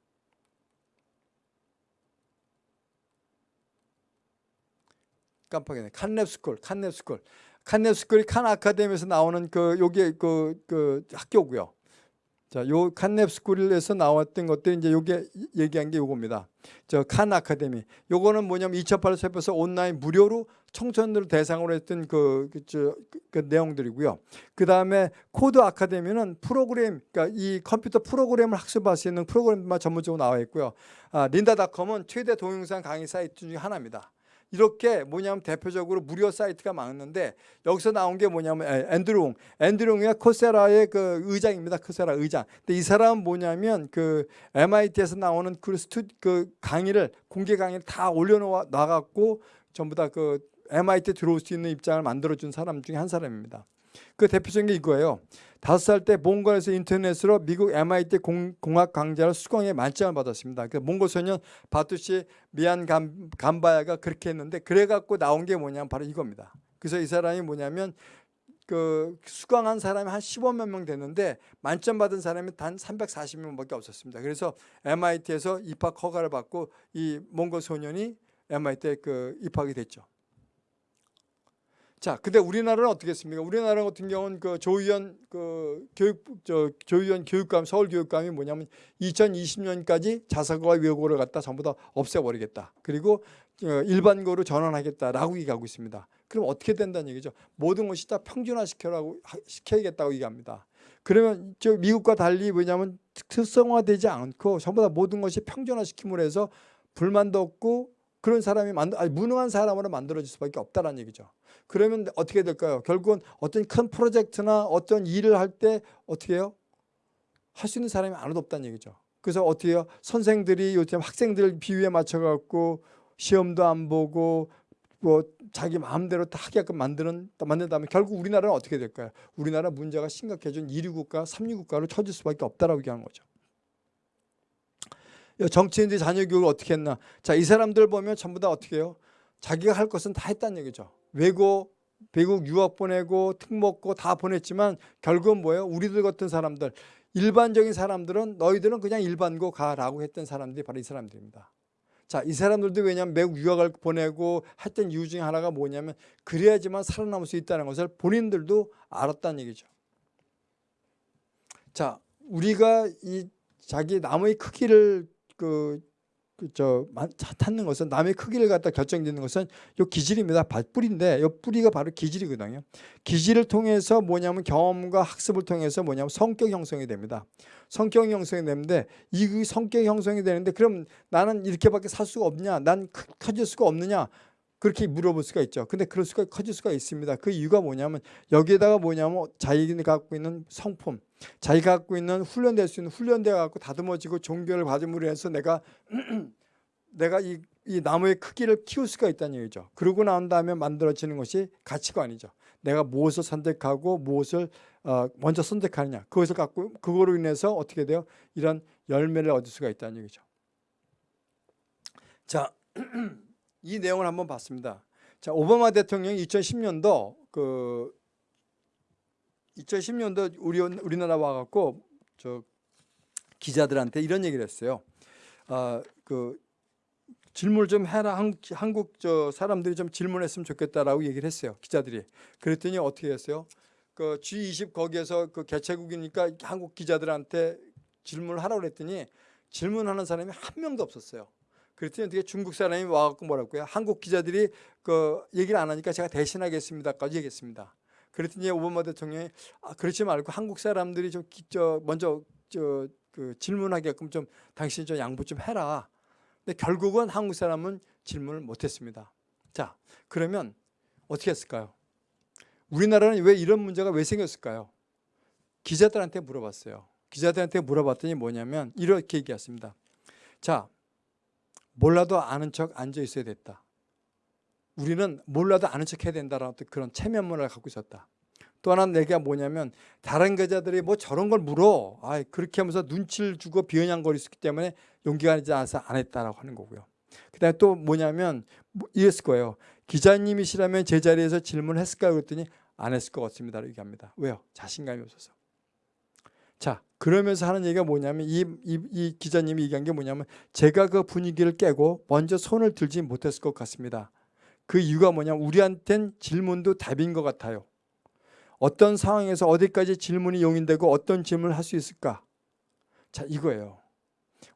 깜빡이네. 칸랩스쿨, 칸랩스쿨. 칸랩스쿨이 칸 아카데미에서 나오는 그 요게 그, 그 학교고요. 자, 요 칸랩스쿨에서 나왔던 것들이 이제 요게 얘기한 게 요겁니다. 저 칸 아카데미. 요거는 뭐냐면 2008년 세포에서 온라인 무료로 청소년들 대상으로 했던 그, 그, 저, 그, 그 내용들이고요. 그 다음에 코드 아카데미는 프로그램, 그러니까 이 컴퓨터 프로그램을 학습할 수 있는 프로그램만 전문적으로 나와 있고요. 아, 린다닷컴은 최대 동영상 강의 사이트 중에 하나입니다. 이렇게 뭐냐면 대표적으로 무료 사이트가 많은데 여기서 나온 게 뭐냐면 에, 앤드류 응 앤드류 응이 코세라의 그 의장입니다 코세라 의장 근데 이 사람은 뭐냐면 그 MIT에서 나오는 그 스튜 그 강의를 공개 강의를 다 올려놓아 놔갖고 전부 다 그 MIT 들어올 수 있는 입장을 만들어준 사람 중에 한 사람입니다. 그 대표적인 게 이거예요. 다섯 살 때 몽골에서 인터넷으로 미국 MIT 공, 공학 강좌를 수강해 만점을 받았습니다. 그 몽골 소년 바투시 미안 감, 감바야가 그렇게 했는데 그래갖고 나온 게 뭐냐면 바로 이겁니다. 그래서 이 사람이 뭐냐면 그 수강한 사람이 한 15만 명 됐는데 만점 받은 사람이 단 340명밖에 없었습니다. 그래서 MIT에서 입학 허가를 받고 이 몽골 소년이 MIT에 그 입학이 됐죠. 자, 근데 우리나라는 어떻게 했습니까? 우리나라 같은 경우는 그 조의원 그 교육 저 조의원 교육감 서울 교육감이 뭐냐면 2020년까지 자사고와 외고를 갖다 전부 다 없애버리겠다. 그리고 어, 일반고로 전환하겠다라고 얘기하고 있습니다. 그럼 어떻게 된다는 얘기죠? 모든 것이 다 평준화 시켜라고 시켜야겠다고 얘기합니다. 그러면 저 미국과 달리 왜냐하면 특성화되지 않고 전부 다 모든 것이 평준화 시킴으로 해서 불만도 없고 그런 사람이 만들 아니 무능한 사람으로 만들어질 수밖에 없다는 얘기죠. 그러면 어떻게 될까요? 결국은 어떤 큰 프로젝트나 어떤 일을 할 때 어떻게 해요? 할 수 있는 사람이 아무도 없다는 얘기죠. 그래서 어떻게 해요? 선생들이 요즘 학생들 비유에 맞춰갖고 시험도 안 보고 뭐 자기 마음대로 다 하게끔 만드는 만든다면 결국 우리나라는 어떻게 될까요? 우리나라 문제가 심각해진 1위 국가, 3위 국가로 처질 수밖에 없다라고 얘기하는 거죠. 정치인들이 자녀 교육을 어떻게 했나? 자, 이 사람들 보면 전부 다 어떻게 해요? 자기가 할 것은 다 했다는 얘기죠. 외고, 외국 유학 보내고 특목고 다 보냈지만 결국은 뭐예요? 우리들 같은 사람들, 일반적인 사람들은 너희들은 그냥 일반고 가라고 했던 사람들이 바로 이 사람들입니다. 자, 이 사람들도 왜냐하면 외국 유학을 보내고 했던 이유 중에 하나가 뭐냐면 그래야지만 살아남을 수 있다는 것을 본인들도 알았다는 얘기죠. 자, 우리가 이 자기 나무의 크기를 그, 그저 찾는 것은 남의 크기를 갖다 결정짓는 것은 요 기질입니다. 뿌리인데 요 뿌리가 바로 기질이거든요. 기질을 통해서 뭐냐면 경험과 학습을 통해서 뭐냐면 성격 형성이 됩니다. 성격 형성이 되는데 이 성격 형성이 되는데 그럼 나는 이렇게밖에 살 수가 없냐? 난 커질 수가 없느냐? 그렇게 물어볼 수가 있죠. 근데 그럴 수가 커질 수가 있습니다. 그 이유가 뭐냐면 여기에다가 뭐냐면 자기가 갖고 있는 성품, 자기가 갖고 있는 훈련될 수 있는 훈련돼 갖고 다듬어지고 종교를 받음으로 해서 내가 내가 이, 이 나무의 크기를 키울 수가 있다는 얘기죠. 그러고 난 다음에 만들어지는 것이 가치관이죠. 내가 무엇을 선택하고 무엇을 어, 먼저 선택하느냐. 그것을 갖고 그거로 인해서 어떻게 돼요? 이런 열매를 얻을 수가 있다는 얘기죠. 자. 이 내용을 한번 봤습니다. 자, 오바마 대통령이 2010년도 그 2010년도 우리 우리나라 와갖고 저 기자들한테 이런 얘기를 했어요. 아 그 질문 좀 해라 한국, 한국 저 사람들이 좀 질문했으면 좋겠다라고 얘기를 했어요. 기자들이 그랬더니 어떻게 했어요? 그 G20 거기에서 그 개최국이니까 한국 기자들한테 질문을 하라고 그랬더니 질문하는 사람이 한 명도 없었어요. 그랬더니 어떻게 중국 사람이 와갖고 뭐라고요? 한국 기자들이 그 얘기를 안 하니까 제가 대신하겠습니다까지 얘기했습니다. 그랬더니 오바마 대통령이 아, 그렇지 말고 한국 사람들이 좀 저, 먼저 저, 그 질문하게끔 좀 당신이 좀 양보 좀 해라. 근데 결국은 한국 사람은 질문을 못했습니다. 자, 그러면 어떻게 했을까요? 우리나라는 왜 이런 문제가 왜 생겼을까요? 기자들한테 물어봤어요. 기자들한테 물어봤더니 뭐냐면 이렇게 얘기했습니다. 자, 몰라도 아는 척 앉아 있어야 됐다. 우리는 몰라도 아는 척 해야 된다라는 그런 체면 문화를 갖고 있었다. 또 하나 내가 뭐냐면 다른 계자들이 뭐 저런 걸 물어. 아, 그렇게 하면서 눈치를 주고 비아냥거리기 때문에 용기가 나지 않아서 안 했다라고 하는 거고요. 그다음에 또 뭐냐면 뭐 이랬을 거예요. 기자님이시라면 제자리에서 질문했을까요? 그랬더니 안 했을 것 같습니다. 라 얘기합니다. 왜요? 자신감이 없어서. 자, 그러면서 하는 얘기가 뭐냐면 이, 이, 이 기자님이 얘기한 게 뭐냐면 제가 그 분위기를 깨고 먼저 손을 들지 못했을 것 같습니다. 그 이유가 뭐냐면 우리한텐 질문도 답인 것 같아요. 어떤 상황에서 어디까지 질문이 용인되고 어떤 질문을 할 수 있을까? 자, 이거예요.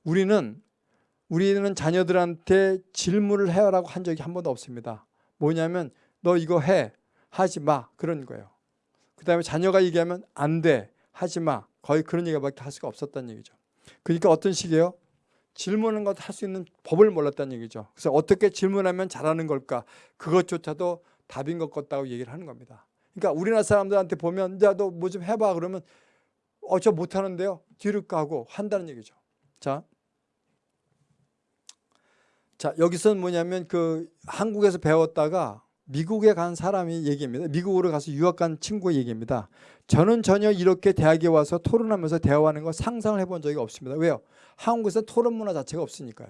우리는 우리는 자녀들한테 질문을 해라고 한 적이 한 번도 없습니다. 뭐냐면 너 이거 해 하지 마 그런 거예요. 그 다음에 자녀가 얘기하면 안 돼 하지 마 거의 그런 얘기밖에 할 수가 없었다는 얘기죠. 그러니까 어떤 식이에요? 질문하는 것할 수 있는 법을 몰랐다는 얘기죠. 그래서 어떻게 질문하면 잘하는 걸까? 그것조차도 답인 것 같다고 얘기를 하는 겁니다. 그러니까 우리나라 사람들한테 보면 야 너 뭐 좀 해봐 그러면 어 저 못하는데요 뒤로 가고 한다는 얘기죠. 자, 자 여기서는 뭐냐면 그 한국에서 배웠다가 미국에 간 사람이 얘기입니다. 미국으로 가서 유학 간 친구의 얘기입니다. 저는 전혀 이렇게 대학에 와서 토론하면서 대화하는 걸 상상을 해본 적이 없습니다. 왜요? 한국에서 토론 문화 자체가 없으니까요.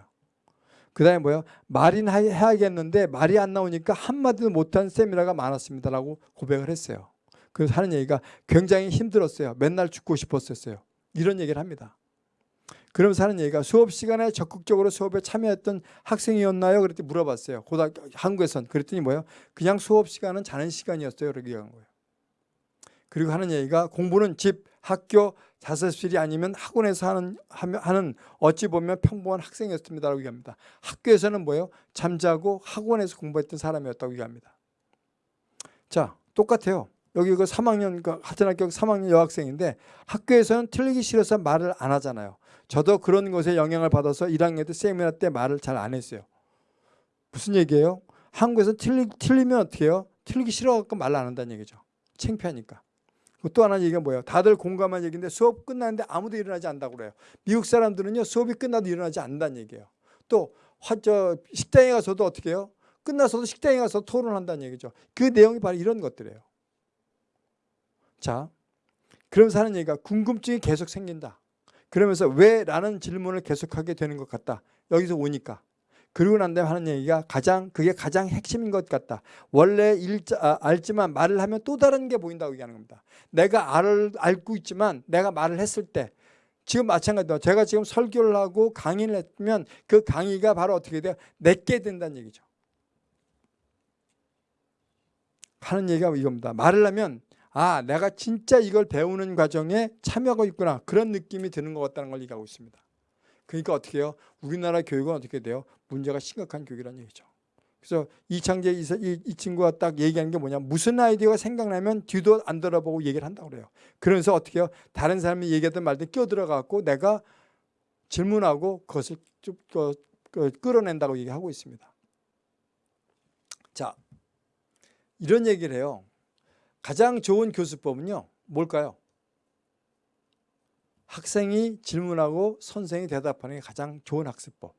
그 다음에 뭐요? 말인 해야겠는데 말이 안 나오니까 한마디도 못한 세미나가 많았습니다라고 고백을 했어요. 그래서 하는 얘기가 굉장히 힘들었어요. 맨날 죽고 싶었었어요. 이런 얘기를 합니다. 그러면서 하는 얘기가 수업 시간에 적극적으로 수업에 참여했던 학생이었나요? 그랬더니 물어봤어요. 고등학교 한국에선 그랬더니 뭐예요? 그냥 수업 시간은 자는 시간이었어요. 이렇게 얘기한 거예요. 그리고 하는 얘기가 공부는 집, 학교, 자습실이 아니면 학원에서 하는 하는 어찌 보면 평범한 학생이었습니다라고 얘기합니다. 학교에서는 뭐예요? 잠자고 학원에서 공부했던 사람이었다고 얘기합니다. 자, 똑같아요. 여기 그 3학년 그 하천학교 3학년 여학생인데 학교에서는 틀리기 싫어서 말을 안 하잖아요. 저도 그런 것에 영향을 받아서 1학년 때 세미나 때 말을 잘 안 했어요. 무슨 얘기예요? 한국에서 틀리, 틀리면 어떻게 해요? 틀리기 싫어갖고 말 안 한다는 얘기죠. 창피하니까. 또 하나 얘기가 뭐예요? 다들 공감한 얘기인데 수업 끝났는데 아무도 일어나지 않는다고 그래요. 미국 사람들은요 수업이 끝나도 일어나지 않는다는 얘기예요. 또 화, 저, 식당에 가서도 어떻게 해요? 끝나서도 식당에 가서 토론한다는 얘기죠. 그 내용이 바로 이런 것들이에요. 자, 그러면서 하는 얘기가 궁금증이 계속 생긴다. 그러면서 왜? 라는 질문을 계속하게 되는 것 같다. 여기서 오니까. 그러고 난 다음에 하는 얘기가 가장 그게 가장 핵심인 것 같다. 원래 일자, 아, 알지만 말을 하면 또 다른 게 보인다고 얘기하는 겁니다. 내가 알, 알고 있지만 내가 말을 했을 때 지금 마찬가지로 제가 지금 설교를 하고 강의를 했으면 그 강의가 바로 어떻게 돼요? 내게 된다는 얘기죠. 하는 얘기가 이겁니다. 말을 하면 아 내가 진짜 이걸 배우는 과정에 참여하고 있구나 그런 느낌이 드는 것 같다는 걸 얘기하고 있습니다. 그러니까 어떻게 해요? 우리나라 교육은 어떻게 돼요? 문제가 심각한 교육이라는 얘기죠. 그래서 이창재 이, 이, 이 친구가 딱 얘기하는 게 뭐냐 무슨 아이디어가 생각나면 뒤도 안 돌아보고 얘기를 한다고 그래요. 그러면서 어떻게 해요? 다른 사람이 얘기하던 말들 끼어들어가고 내가 질문하고 그것을 좀 그, 그, 끌어낸다고 얘기하고 있습니다. 자 이런 얘기를 해요. 가장 좋은 교수법은요. 뭘까요? 학생이 질문하고 선생이 대답하는 게 가장 좋은 학습법.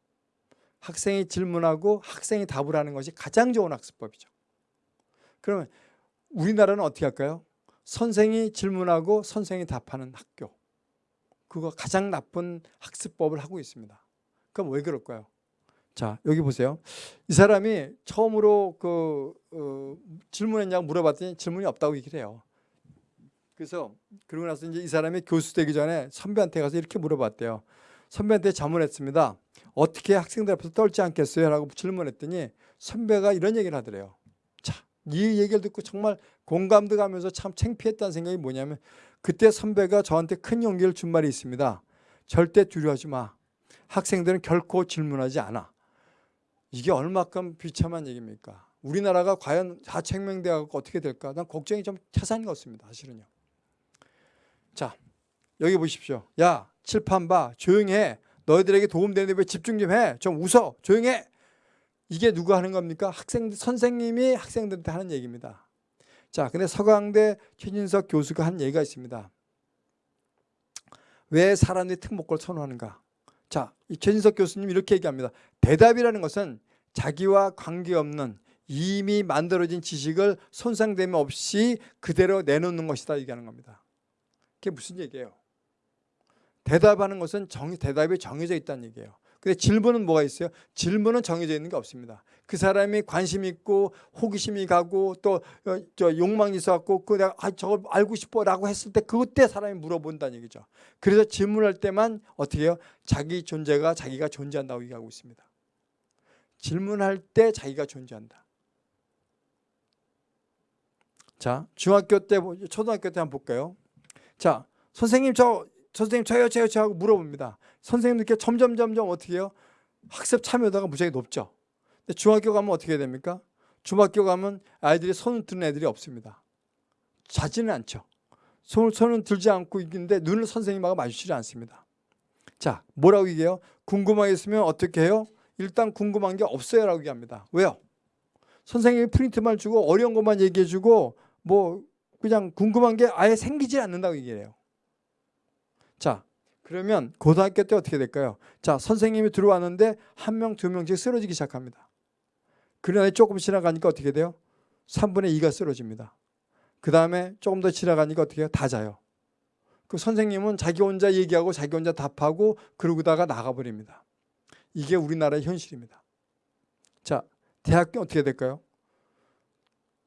학생이 질문하고 학생이 답을 하는 것이 가장 좋은 학습법이죠. 그러면 우리나라는 어떻게 할까요? 선생이 질문하고 선생이 답하는 학교. 그거 가장 나쁜 학습법을 하고 있습니다. 그럼 왜 그럴까요? 자 여기 보세요. 이 사람이 처음으로 그 어, 질문했냐고 물어봤더니 질문이 없다고 얘기를 해요. 그래서 그러고 나서 이제 이 사람이 교수 되기 전에 선배한테 가서 이렇게 물어봤대요. 선배한테 자문했습니다. 어떻게 학생들 앞에서 떨지 않겠어요? 라고 질문했더니 선배가 이런 얘기를 하더래요. 자, 이 얘기를 듣고 정말 공감도 가면서 참 창피했다는 생각이 뭐냐면 그때 선배가 저한테 큰 용기를 준 말이 있습니다. 절대 두려워하지 마. 학생들은 결코 질문하지 않아. 이게 얼마큼 비참한 얘기입니까? 우리나라가 과연 하청명대학 어떻게 될까? 난 걱정이 좀 태산인 것 같습니다. 사실은요. 자, 여기 보십시오. 야, 칠판 봐. 조용해. 너희들에게 도움되는데 왜 집중 좀 해? 좀 웃어. 조용해. 이게 누가 하는 겁니까? 학생 선생님이 학생들한테 하는 얘기입니다. 자, 근데 서강대 최진석 교수가 한 얘기가 있습니다. 왜 사람들이 특목고를 선호하는가? 자, 이 최진석 교수님 이렇게 얘기합니다. 대답이라는 것은 자기와 관계없는 이미 만들어진 지식을 손상됨 없이 그대로 내놓는 것이다 얘기하는 겁니다. 그게 무슨 얘기예요? 대답하는 것은 정, 대답이 정해져 있다는 얘기예요. 근데 질문은 뭐가 있어요? 질문은 정해져 있는 게 없습니다. 그 사람이 관심 있고 호기심이 가고 또 저 욕망이 있어갖고 그 내가 아 저걸 알고 싶어라고 했을 때 그때 사람이 물어본다는 얘기죠. 그래서 질문할 때만 어떻게 해요? 자기 존재가 자기가 존재한다고 얘기하고 있습니다. 질문할 때 자기가 존재한다. 자, 중학교 때, 초등학교 때 한번 볼까요? 자, 선생님 저, 선생님 저요, 저요, 저 하고 물어봅니다. 선생님들께 점점, 점점 어떻게 해요? 학습 참여도가 무지하게 높죠. 근데 중학교 가면 어떻게 됩니까? 중학교 가면 아이들이 손을 드는 애들이 없습니다. 자지는 않죠. 손을, 손은 들지 않고 있는데 눈을 선생님하고 마주치지 않습니다. 자, 뭐라고 얘기해요? 궁금하게 있으면 어떻게 해요? 일단 궁금한 게 없어요 라고 얘기합니다. 왜요? 선생님이 프린트만 주고 어려운 것만 얘기해 주고 뭐 그냥 궁금한 게 아예 생기지 않는다고 얘기해요. 자, 그러면 고등학교 때 어떻게 될까요? 자, 선생님이 들어왔는데 한 명, 두 명씩 쓰러지기 시작합니다. 그러나 조금 지나가니까 어떻게 돼요? 3분의 2가 쓰러집니다. 그 다음에 조금 더 지나가니까 어떻게 해요? 다 자요. 그 선생님은 자기 혼자 얘기하고 자기 혼자 답하고 그러고다가 나가버립니다. 이게 우리나라의 현실입니다. 자, 대학교 어떻게 될까요?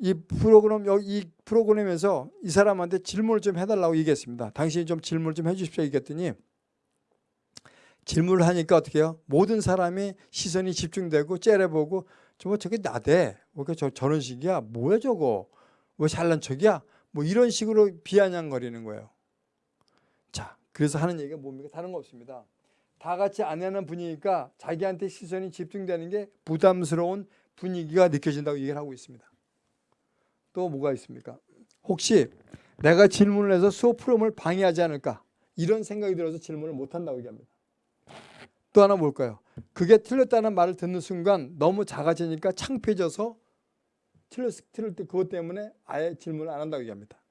이 프로그램 이 프로그램에서 이 사람한테 질문을 좀 해달라고 얘기했습니다. 당신이 좀 질문을 좀 해주십시오 얘기했더니 질문을 하니까 어떻게 해요? 모든 사람이 시선이 집중되고 째려보고 저거 저게 나대. 뭐 저, 저런 식이야? 뭐야 저거? 뭐 잘난 척이야? 뭐 이런 식으로 비아냥거리는 거예요. 자, 그래서 하는 얘기가 뭡니까? 다른 거 없습니다. 다 같이 안 하는 분위기니까 자기한테 시선이 집중되는 게 부담스러운 분위기가 느껴진다고 얘기를 하고 있습니다. 또 뭐가 있습니까? 혹시 내가 질문을 해서 수업 프로그램을 방해하지 않을까? 이런 생각이 들어서 질문을 못한다고 얘기합니다. 또 하나 뭘까요? 그게 틀렸다는 말을 듣는 순간 너무 작아지니까 창피해져서 틀렸, 틀릴 때 그것 때문에 아예 질문을 안 한다고 얘기합니다.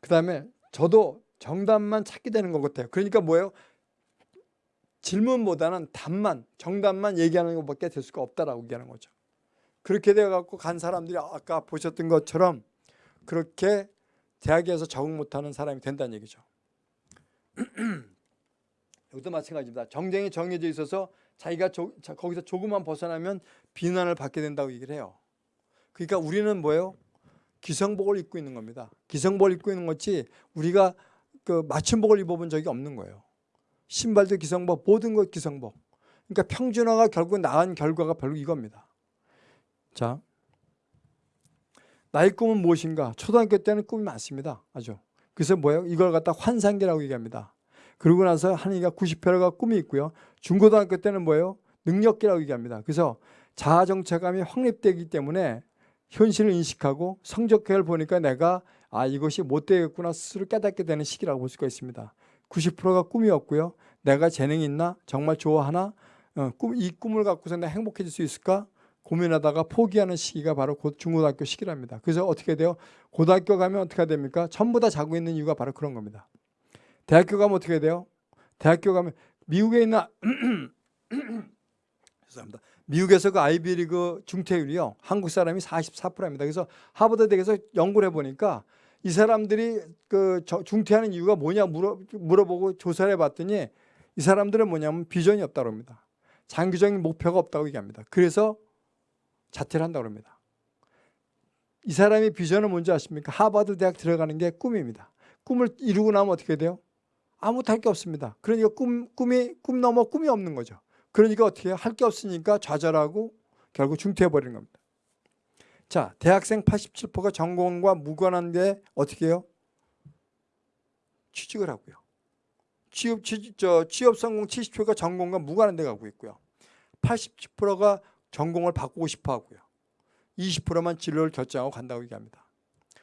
그 다음에 저도 정답만 찾게 되는 것 같아요. 그러니까 뭐예요? 질문보다는 답만, 정답만 얘기하는 것밖에 될 수가 없다라고 얘기하는 거죠. 그렇게 되어갖고 간 사람들이 아까 보셨던 것처럼 그렇게 대학에서 적응 못하는 사람이 된다는 얘기죠. 여기도 마찬가지입니다. 정쟁이 정해져 있어서 자기가 조, 거기서 조금만 벗어나면 비난을 받게 된다고 얘기를 해요. 그러니까 우리는 뭐예요? 기성복을 입고 있는 겁니다. 기성복을 입고 있는 거지 우리가 그 맞춤복을 입어본 적이 없는 거예요. 신발도 기성복, 모든 것 기성복. 그러니까 평준화가 결국 나은 결과가 별로 이겁니다. 자, 나의 꿈은 무엇인가? 초등학교 때는 꿈이 많습니다. 아주. 그래서 뭐예요? 이걸 갖다 환상기라고 얘기합니다. 그러고 나서 한이가 90회가 꿈이 있고요. 중고등학교 때는 뭐예요? 능력기라고 얘기합니다. 그래서 자아정체감이 확립되기 때문에 현실을 인식하고 성적표를 보니까 내가 아 이것이 못 되겠구나 스스로 깨닫게 되는 시기라고 볼 수가 있습니다. 90%가 꿈이었고요. 내가 재능이 있나? 정말 좋아하나? 어, 꿈, 이 꿈을 갖고서 내가 행복해질 수 있을까? 고민하다가 포기하는 시기가 바로 곧 중고등학교 시기랍니다. 그래서 어떻게 돼요? 고등학교 가면 어떻게 됩니까? 전부 다 자고 있는 이유가 바로 그런 겁니다. 대학교 가면 어떻게 돼요? 대학교 가면 미국에 있는 죄송합니다. 미국에서 그 아이비리그 중퇴율이요. 한국 사람이 44%입니다. 그래서 하버드 대에서 연구를 해보니까 이 사람들이 그 중퇴하는 이유가 뭐냐 물어, 물어보고 조사를 해봤더니 이 사람들은 뭐냐면 비전이 없다고 합니다. 장기적인 목표가 없다고 얘기합니다. 그래서 자퇴를 한다고 합니다. 이 사람이 비전은 뭔지 아십니까? 하버드 대학 들어가는 게 꿈입니다. 꿈을 이루고 나면 어떻게 돼요? 아무것도 할 게 없습니다. 그러니까 꿈, 꿈이, 꿈 넘어 꿈이 없는 거죠. 그러니까 어떻게 할 게 없으니까 좌절하고 결국 중퇴해버리는 겁니다. 자, 대학생 87%가 전공과 무관한데 어떻게 해요? 취직을 하고요. 취업, 취직, 저, 취업 성공 70%가 전공과 무관한 데 가고 있고요. 87%가 전공을 바꾸고 싶어 하고요. 20%만 진로를 결정하고 간다고 얘기합니다.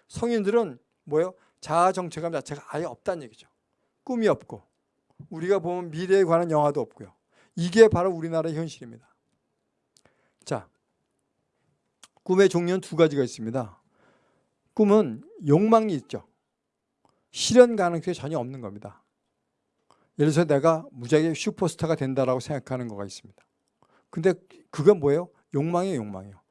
성인들은 뭐예요? 자아 정체감 자체가 아예 없다는 얘기죠. 꿈이 없고 우리가 보면 미래에 관한 영화도 없고요. 이게 바로 우리나라의 현실입니다. 자, 꿈의 종류는 두 가지가 있습니다. 꿈은 욕망이 있죠. 실현 가능성이 전혀 없는 겁니다. 예를 들어서 내가 무지하게 슈퍼스타가 된다라고 생각하는 거가 있습니다. 근데 그건 뭐예요? 욕망이에요, 욕망이에요.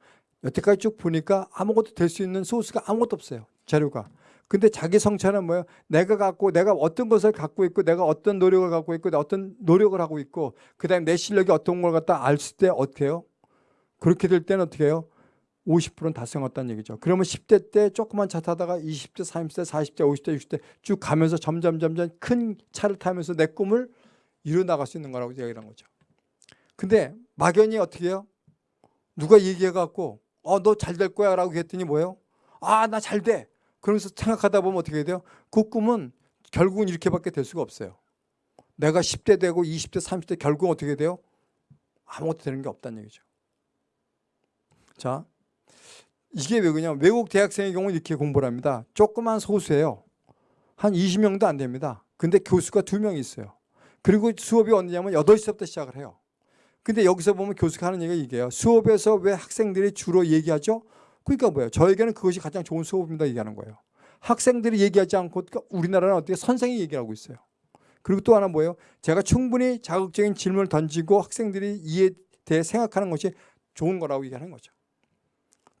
여태까지 쭉 보니까 아무것도 될 수 있는 소스가 아무것도 없어요. 자료가. 근데 자기 성찰은 뭐예요? 내가 갖고 내가 어떤 것을 갖고 있고 내가 어떤 노력을 갖고 있고 어떤 노력을 하고 있고 그다음에 내 실력이 어떤 걸 갖다 알수 때 어떻게 해요? 그렇게 될 때는 어떻게 해요? 50%는 달성했다는 얘기죠. 그러면 10대 때 조그만 차 타다가 20대, 30대, 40대, 50대, 60대 쭉 가면서 점점 점점 큰 차를 타면서 내 꿈을 이뤄 나갈 수 있는 거라고 얘기를 한 거죠. 근데 막연히 어떻게 해요? 누가 얘기해 갖고 어 너 잘 될 거야 라고 했더니 뭐예요? 아 나 잘 돼. 그러면서 생각하다 보면 어떻게 돼요? 그 꿈은 결국은 이렇게밖에 될 수가 없어요. 내가 10대 되고 20대, 30대 결국 어떻게 돼요? 아무것도 되는 게 없다는 얘기죠. 자, 이게 왜 그러냐 외국 대학생의 경우는 이렇게 공부를 합니다. 조그만 소수예요. 한 20명도 안 됩니다. 근데 교수가 두명 있어요. 그리고 수업이 언제냐면 8시부터 시작을 해요. 근데 여기서 보면 교수가 하는 얘기가 이게요. 수업에서 왜 학생들이 주로 얘기하죠? 그러니까 뭐예요? 저에게는 그것이 가장 좋은 수업입니다 얘기하는 거예요. 학생들이 얘기하지 않고 우리나라는 어떻게 선생이 얘기하고 있어요. 그리고 또 하나 뭐예요? 제가 충분히 자극적인 질문을 던지고 학생들이 이에 대해 생각하는 것이 좋은 거라고 얘기하는 거죠.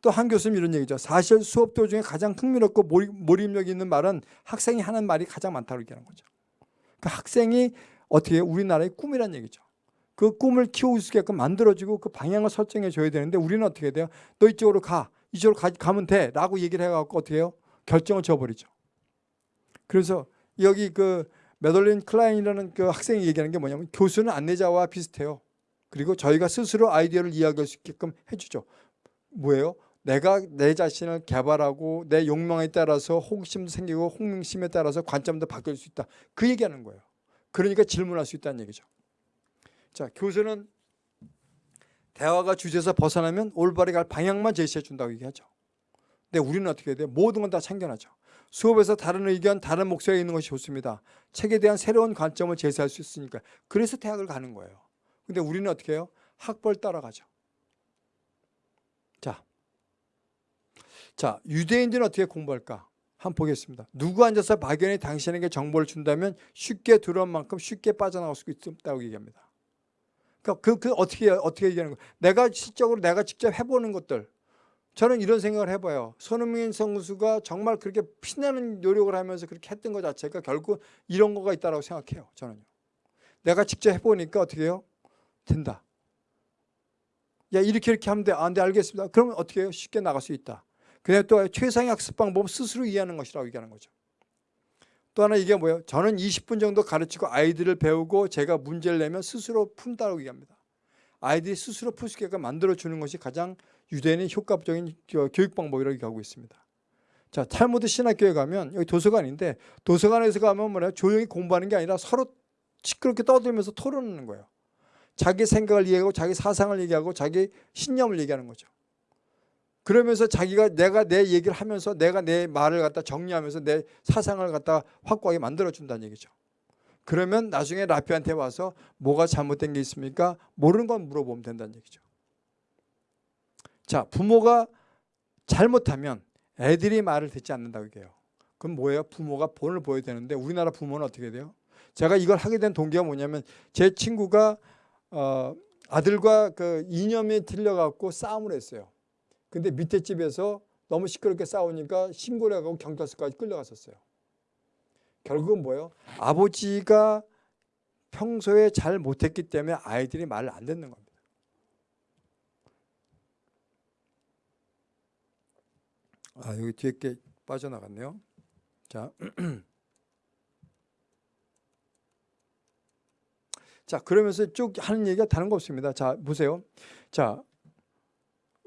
또 한 교수님 이런 얘기죠. 사실 수업 도중에 가장 흥미롭고 몰입력 있는 말은 학생이 하는 말이 가장 많다고 얘기하는 거죠. 그 학생이 어떻게 우리나라의 꿈이란 얘기죠. 그 꿈을 키울 수 있게끔 만들어주고 그 방향을 설정해 줘야 되는데 우리는 어떻게 돼요? 너 이쪽으로 가. 이쪽으로 가, 가면 돼. 라고 얘기를 해갖고 어떻게 해요? 결정을 줘버리죠. 그래서 여기 그 메돌린 클라인이라는 그 학생이 얘기하는 게 뭐냐면 교수는 안내자와 비슷해요. 그리고 저희가 스스로 아이디어를 이야기할 수 있게끔 해주죠. 뭐예요? 내가 내 자신을 개발하고 내 욕망에 따라서 호기심도 생기고 홍심에 따라서 관점도 바뀔 수 있다. 그 얘기하는 거예요. 그러니까 질문할 수 있다는 얘기죠. 자, 교수는 대화가 주제에서 벗어나면 올바르게 갈 방향만 제시해 준다고 얘기하죠. 근데 우리는 어떻게 해야 돼요? 모든 건 다 챙겨나죠. 수업에서 다른 의견, 다른 목소리가 있는 것이 좋습니다. 책에 대한 새로운 관점을 제시할 수 있으니까. 그래서 대학을 가는 거예요. 근데 우리는 어떻게 해요? 학벌 따라가죠. 자, 자 유대인들은 어떻게 공부할까? 한번 보겠습니다. 누구 앉아서 박연이 당신에게 정보를 준다면 쉽게 들어온 만큼 쉽게 빠져나갈 수 있다고 얘기합니다. 그러니까 그, 그 어떻게 어떻게 얘기하는 거예요? 내가 실적으로 내가 직접 해보는 것들. 저는 이런 생각을 해봐요. 손흥민 선수가 정말 그렇게 피나는 노력을 하면서 그렇게 했던 것 자체가 결국 이런 거가 있다고 생각해요. 저는요. 내가 직접 해보니까 어떻게 해요? 된다. 야 이렇게 이렇게 하면 돼. 아, 네 알겠습니다. 그러면 어떻게 해요? 쉽게 나갈 수 있다. 그냥 또 최상의 학습 방법은 스스로 이해하는 것이라고 얘기하는 거죠. 또 하나 이게 뭐예요? 저는 20분 정도 가르치고 아이들을 배우고 제가 문제를 내면 스스로 푼다고 얘기합니다. 아이들이 스스로 풀 수 있게끔 만들어주는 것이 가장 유대인의 효과적인 교육 방법이라고 얘기하고 있습니다. 자, 탈무드 신학교에 가면 여기 도서관인데 도서관에서 가면 뭐냐 조용히 공부하는 게 아니라 서로 시끄럽게 떠들면서 토론하는 거예요. 자기 생각을 얘기하고 자기 사상을 얘기하고 자기 신념을 얘기하는 거죠. 그러면서 자기가 내가 내 얘기를 하면서 내가 내 말을 갖다 정리하면서 내 사상을 갖다 확고하게 만들어 준다는 얘기죠. 그러면 나중에 라피한테 와서 뭐가 잘못된 게 있습니까? 모르는 건 물어보면 된다는 얘기죠. 자, 부모가 잘못하면 애들이 말을 듣지 않는다고 얘기해요. 그럼 뭐예요? 부모가 본을 보여야 되는데 우리나라 부모는 어떻게 돼요? 제가 이걸 하게 된 동기가 뭐냐면 제 친구가 어, 아들과 그 이념이 틀려갖고 싸움을 했어요. 근데 밑에 집에서 너무 시끄럽게 싸우니까 신고를 하고 경찰서까지 끌려갔었어요. 결국은 뭐예요? 아버지가 평소에 잘 못했기 때문에 아이들이 말을 안 듣는 겁니다. 아 여기 뒤에 게 빠져나갔네요. 자, 자 그러면서 쭉 하는 얘기가 다른 거 없습니다. 자 보세요. 자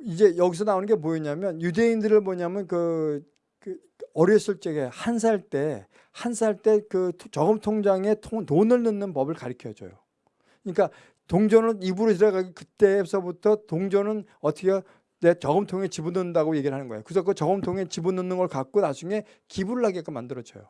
이제 여기서 나오는 게 뭐였냐면 유대인들을 뭐냐면 그, 그 어렸을 적에 한 살 때 한 살 때 그 저금 통장에 돈을 넣는 법을 가르쳐 줘요. 그러니까 동전은 입으로 들어가기 그때서부터 동전은 어떻게 내 저금통에 집어넣는다고 얘기를 하는 거예요. 그래서 그 저금통에 집어넣는 걸 갖고 나중에 기부를 하게끔 만들어줘요.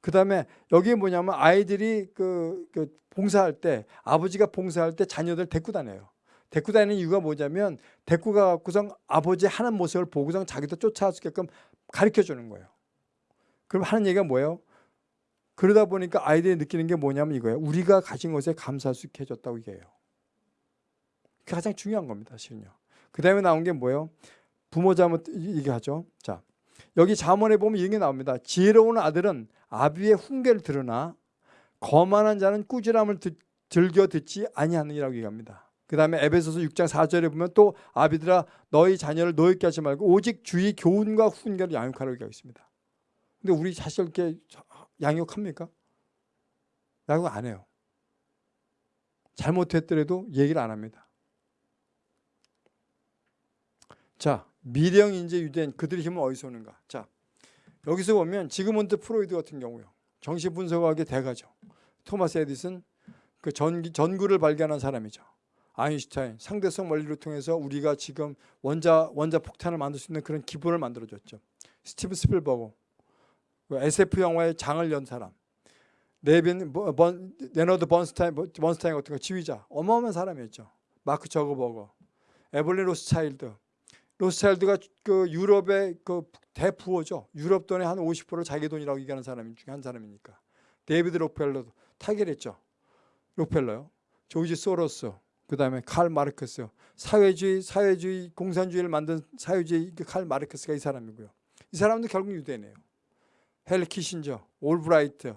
그 다음에 여기 뭐냐면 아이들이 그, 그 봉사할 때 아버지가 봉사할 때 자녀들 데리고 다녀요. 데리고 다니는 이유가 뭐냐면 데리고 가고선 아버지 하는 모습을 보고선 자기도 쫓아갈 수 있게끔 가르쳐 주는 거예요. 그럼 하는 얘기가 뭐예요? 그러다 보니까 아이들이 느끼는 게 뭐냐면 이거예요. 우리가 가진 것에 감사할 수 있게 해줬다고 얘기해요. 그게 가장 중요한 겁니다. 실은요. 그 다음에 나온 게 뭐예요? 부모 잘못 얘기하죠. 자, 여기 잠언에 보면 이런 게 나옵니다. 지혜로운 아들은 아비의 훈계를 들으나 거만한 자는 꾸지람을 듣, 즐겨 듣지 아니하느니라고 얘기합니다. 그 다음에 에베소서 6장 4절에 보면 또 아비들아 너희 자녀를 노엽게 하지 말고 오직 주의 교훈과 훈계를 양육하라고 얘기하고 있습니다. 근데 우리 자식 이렇게 양육합니까? 양육 안 해요. 잘못했더라도 얘기를 안 합니다. 자, 미령 인재 유대인 그들의 힘은 어디서 오는가? 자, 여기서 보면 지그문드 프로이드 같은 경우요. 정신 분석학의 대가죠. 토마스 에디슨 그 전기, 전구를 발견한 사람이죠. 아인슈타인 상대성 원리를 통해서 우리가 지금 원자 원자 폭탄을 만들 수 있는 그런 기본을 만들어 줬죠. 스티븐 스필버그 그 SF 영화의 장을 연 사람. 네빈 번, 레너드 번스타인 번스타인 같은 거 지휘자 어마어마한 사람이었죠. 마크 저커버그, 에블린 로스차일드. 로스차일드가 그 유럽의 그 대부호죠. 유럽 돈의 한 50%를 자기 돈이라고 얘기하는 사람 중에 한 사람이니까. 데이비드 록펠러도 타결했죠. 록펠러요. 조지 소로스, 그 다음에 칼 마르크스, 사회주의, 사회주의, 공산주의를 만든 사회주의 그 칼 마르크스가 이 사람이고요. 이 사람도 결국 유대인이에요. 헨리 키신저, 올브라이트,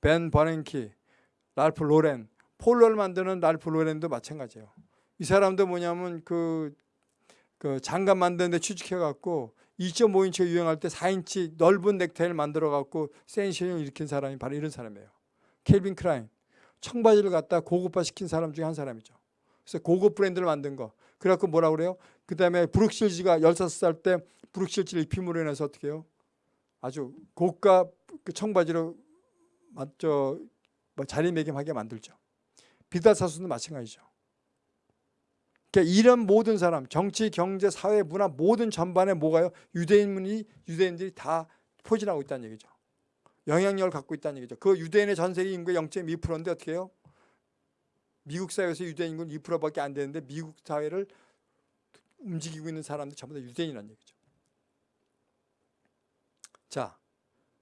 벤 버냉키, 랄프 로렌, 폴로를 만드는 랄프 로렌도 마찬가지예요. 이 사람도 뭐냐면 그, 그 장갑 만드는데 취직해갖고 2.5인치 유행할 때 4인치 넓은 넥타이를 만들어갖고 센세이션을 일으킨 사람이 바로 이런 사람이에요. 켈빈 크라인, 청바지를 갖다 고급화 시킨 사람 중에 한 사람이죠. 그래서 고급 브랜드를 만든 거. 그래갖고 뭐라 그래요? 그 다음에 브룩실즈가 16살 때 브룩실즈를 입힘으로 인해서 어떻게 해요? 아주 고가 그 청바지로 맞죠 뭐 자리매김하게 만들죠. 비달사수도 마찬가지죠. 그러니까 이런 모든 사람, 정치, 경제, 사회, 문화 모든 전반에 뭐가요? 유대인문이 유대인들이 다 포진하고 있다는 얘기죠. 영향력을 갖고 있다는 얘기죠. 그 유대인의 전 세계 인구의 0.2%인데 어떻게 해요? 미국 사회에서 유대인 인구는 2%밖에 안 되는데 미국 사회를 움직이고 있는 사람들 전부 다 유대인이라는 얘기죠. 자,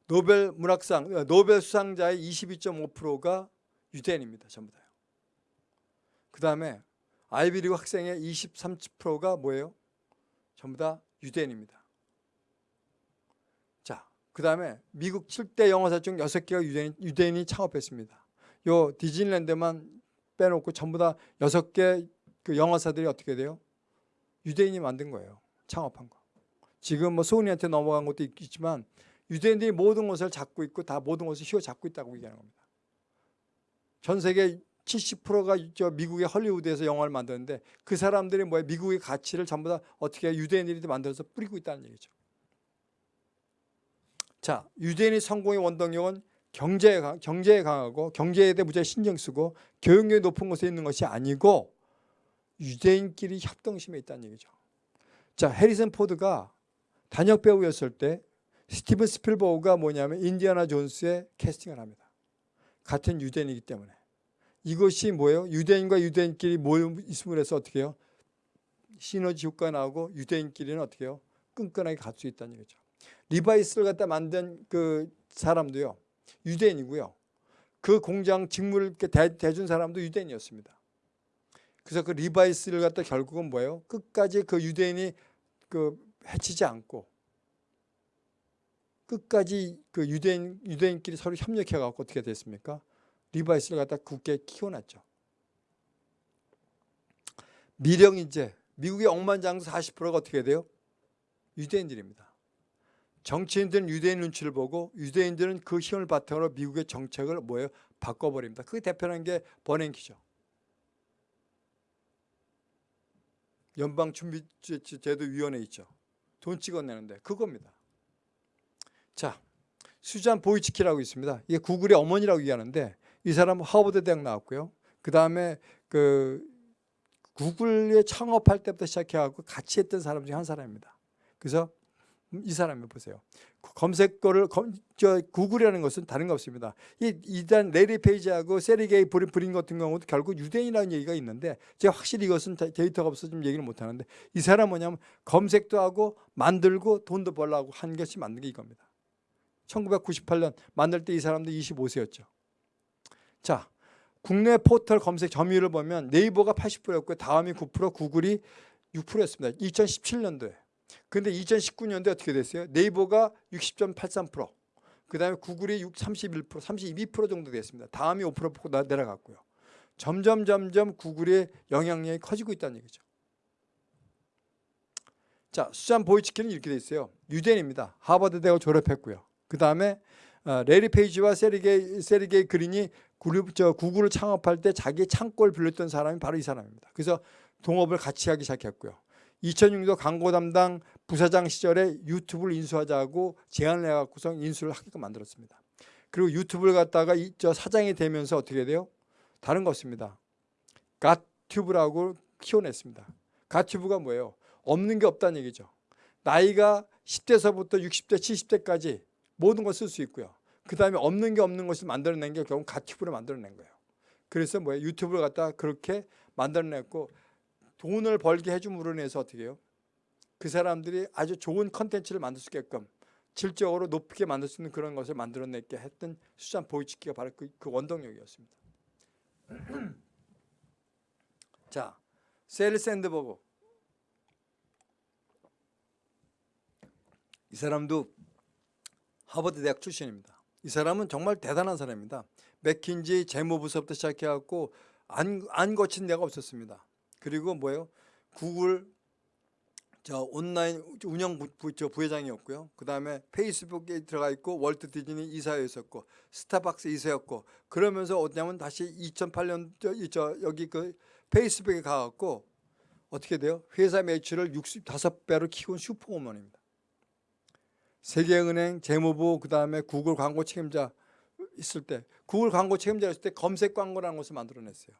노벨 문학상, 어, 노벨 수상자의 22.5%가 유대인입니다. 전부 다요. 그 다음에 아이비리그 학생의 23%가 뭐예요? 전부 다 유대인입니다. 자, 그 다음에 미국 7대 영화사 중 6개가 유대인, 유대인이 창업했습니다. 요 디즈니랜드만 빼놓고 전부 다 6개 그 영화사들이 어떻게 돼요? 유대인이 만든 거예요. 창업한 거. 지금 뭐 소은이한테 넘어간 것도 있지만 유대인들이 모든 것을 잡고 있고 다 모든 것을 휘어잡고 있다고 얘기하는 겁니다. 전 세계 70%가 저 미국의 헐리우드에서 영화를 만드는데 그 사람들이 뭐야 미국의 가치를 전부 다 어떻게 유대인들이 만들어서 뿌리고 있다는 얘기죠. 자, 유대인의 성공의 원동력은 경제에, 경제에 강하고 경제에 대해 무지하게 신경 쓰고 교육력이 높은 곳에 있는 것이 아니고 유대인끼리 협동심에 있다는 얘기죠. 자, 해리슨 포드가 단역 배우였을 때 스티븐 스필버그가 뭐냐면 인디아나 존스의 캐스팅을 합니다. 같은 유대인이기 때문에. 이것이 뭐예요? 유대인과 유대인끼리 있음을 해서 어떻게 해요? 시너지 효과가 나오고 유대인끼리는 어떻게 해요? 끈끈하게 갈 수 있다는 얘기죠. 리바이스를 갖다 만든 그 사람도요. 유대인이고요. 그 공장 직무를 대, 대준 사람도 유대인이었습니다. 그래서 그 리바이스를 갖다 결국은 뭐예요? 끝까지 그 유대인이 그 해치지 않고 끝까지 그 유대인 유대인끼리 서로 협력해 갖고 어떻게 됐습니까? 리바이스를 갖다 굳게 키워놨죠. 미령 이제 미국의 억만장수 40%가 어떻게 돼요? 유대인들입니다. 정치인들은 유대인 눈치를 보고 유대인들은 그 힘을 바탕으로 미국의 정책을 뭐예요? 바꿔버립니다. 그게 대표하는 게 버냉키죠. 연방준비제도위원회 있죠. 돈 찍어내는데 그겁니다. 자, 수잔 보이치키라고 있습니다. 이게 구글의 어머니라고 얘기하는데 이 사람은 하버드 대학 나왔고요. 그 다음에 그 구글에 창업할 때부터 시작해갖고 같이 했던 사람 중에 한 사람입니다. 그래서 이 사람을 보세요. 검색어를 검, 저 구글이라는 것은 다른 거 없습니다. 이 이단 레리 페이지하고 세리게이 브린, 같은 경우도 결국 유대인이라는 얘기가 있는데 제가 확실히 이것은 데이터가 없어서 좀 얘기를 못 하는데 이 사람 뭐냐면 검색도 하고 만들고 돈도 벌라고 한 것이 만든 게 이겁니다. 1998년 만들 때 이 사람도 25세였죠. 자, 국내 포털 검색 점유율을 보면 네이버가 80%였고요. 다음이 9%, 구글이 6%였습니다. 2017년도에. 근데 2019년도에 어떻게 됐어요? 네이버가 60.83%, 그 다음에 구글이 6, 31%, 32% 정도 됐습니다. 다음이 5% 내려갔고요. 점점 점점 구글의 영향력이 커지고 있다는 얘기죠. 자, 수잔 보이치키는 이렇게 돼 있어요. 유대인입니다. 하버드 대학 졸업했고요. 그 다음에 어, 레리 페이지와 세르게이, 세르게이 브린이 그룹, 저 구글을 창업할 때 자기 창고를 빌렸던 사람이 바로 이 사람입니다. 그래서 동업을 같이 하기 시작했고요. 2006년 광고 담당 부사장 시절에 유튜브를 인수하자고 제안을 해갖고서 인수를 하게끔 만들었습니다. 그리고 유튜브를 갖다가 이, 저 사장이 되면서 어떻게 돼요? 다른 거 없습니다. 갓튜브라고 키워냈습니다. 갓튜브가 뭐예요? 없는 게 없다는 얘기죠. 나이가 10대서부터 60대, 70대까지 모든 걸 쓸 수 있고요. 그 다음에 없는 게 없는 것을 만들어낸 게 결국 갓튜브를 만들어낸 거예요. 그래서 뭐예요? 유튜브를 갖다가 그렇게 만들어냈고 돈을 벌게 해줌으로 인해서 어떻게 해요? 그 사람들이 아주 좋은 컨텐츠를 만들 수 있게끔 질적으로 높게 만들 수 있는 그런 것을 만들어내게 했던 수잔 보이치키가 바로 그, 그 원동력이었습니다. 자, 셰릴 샌드버그 이 사람도 하버드 대학 출신입니다. 이 사람은 정말 대단한 사람입니다. 맥킨지 재무부서부터 시작해갖고 안, 안 거친 데가 없었습니다. 그리고 뭐예요? 구글 저 온라인 운영 부, 저 부회장이었고요. 그 다음에 페이스북에 들어가 있고 월트 디즈니 이사였었고 스타벅스 이사였고 그러면서 어냐면 다시 2008년 저, 저 여기 그 페이스북에 가갖고 어떻게 돼요? 회사 매출을 65배로 키운 슈퍼우먼입니다. 세계은행 재무부 그 다음에 구글 광고 책임자 있을 때 구글 광고 책임자였을 때 검색 광고라는 것을 만들어냈어요.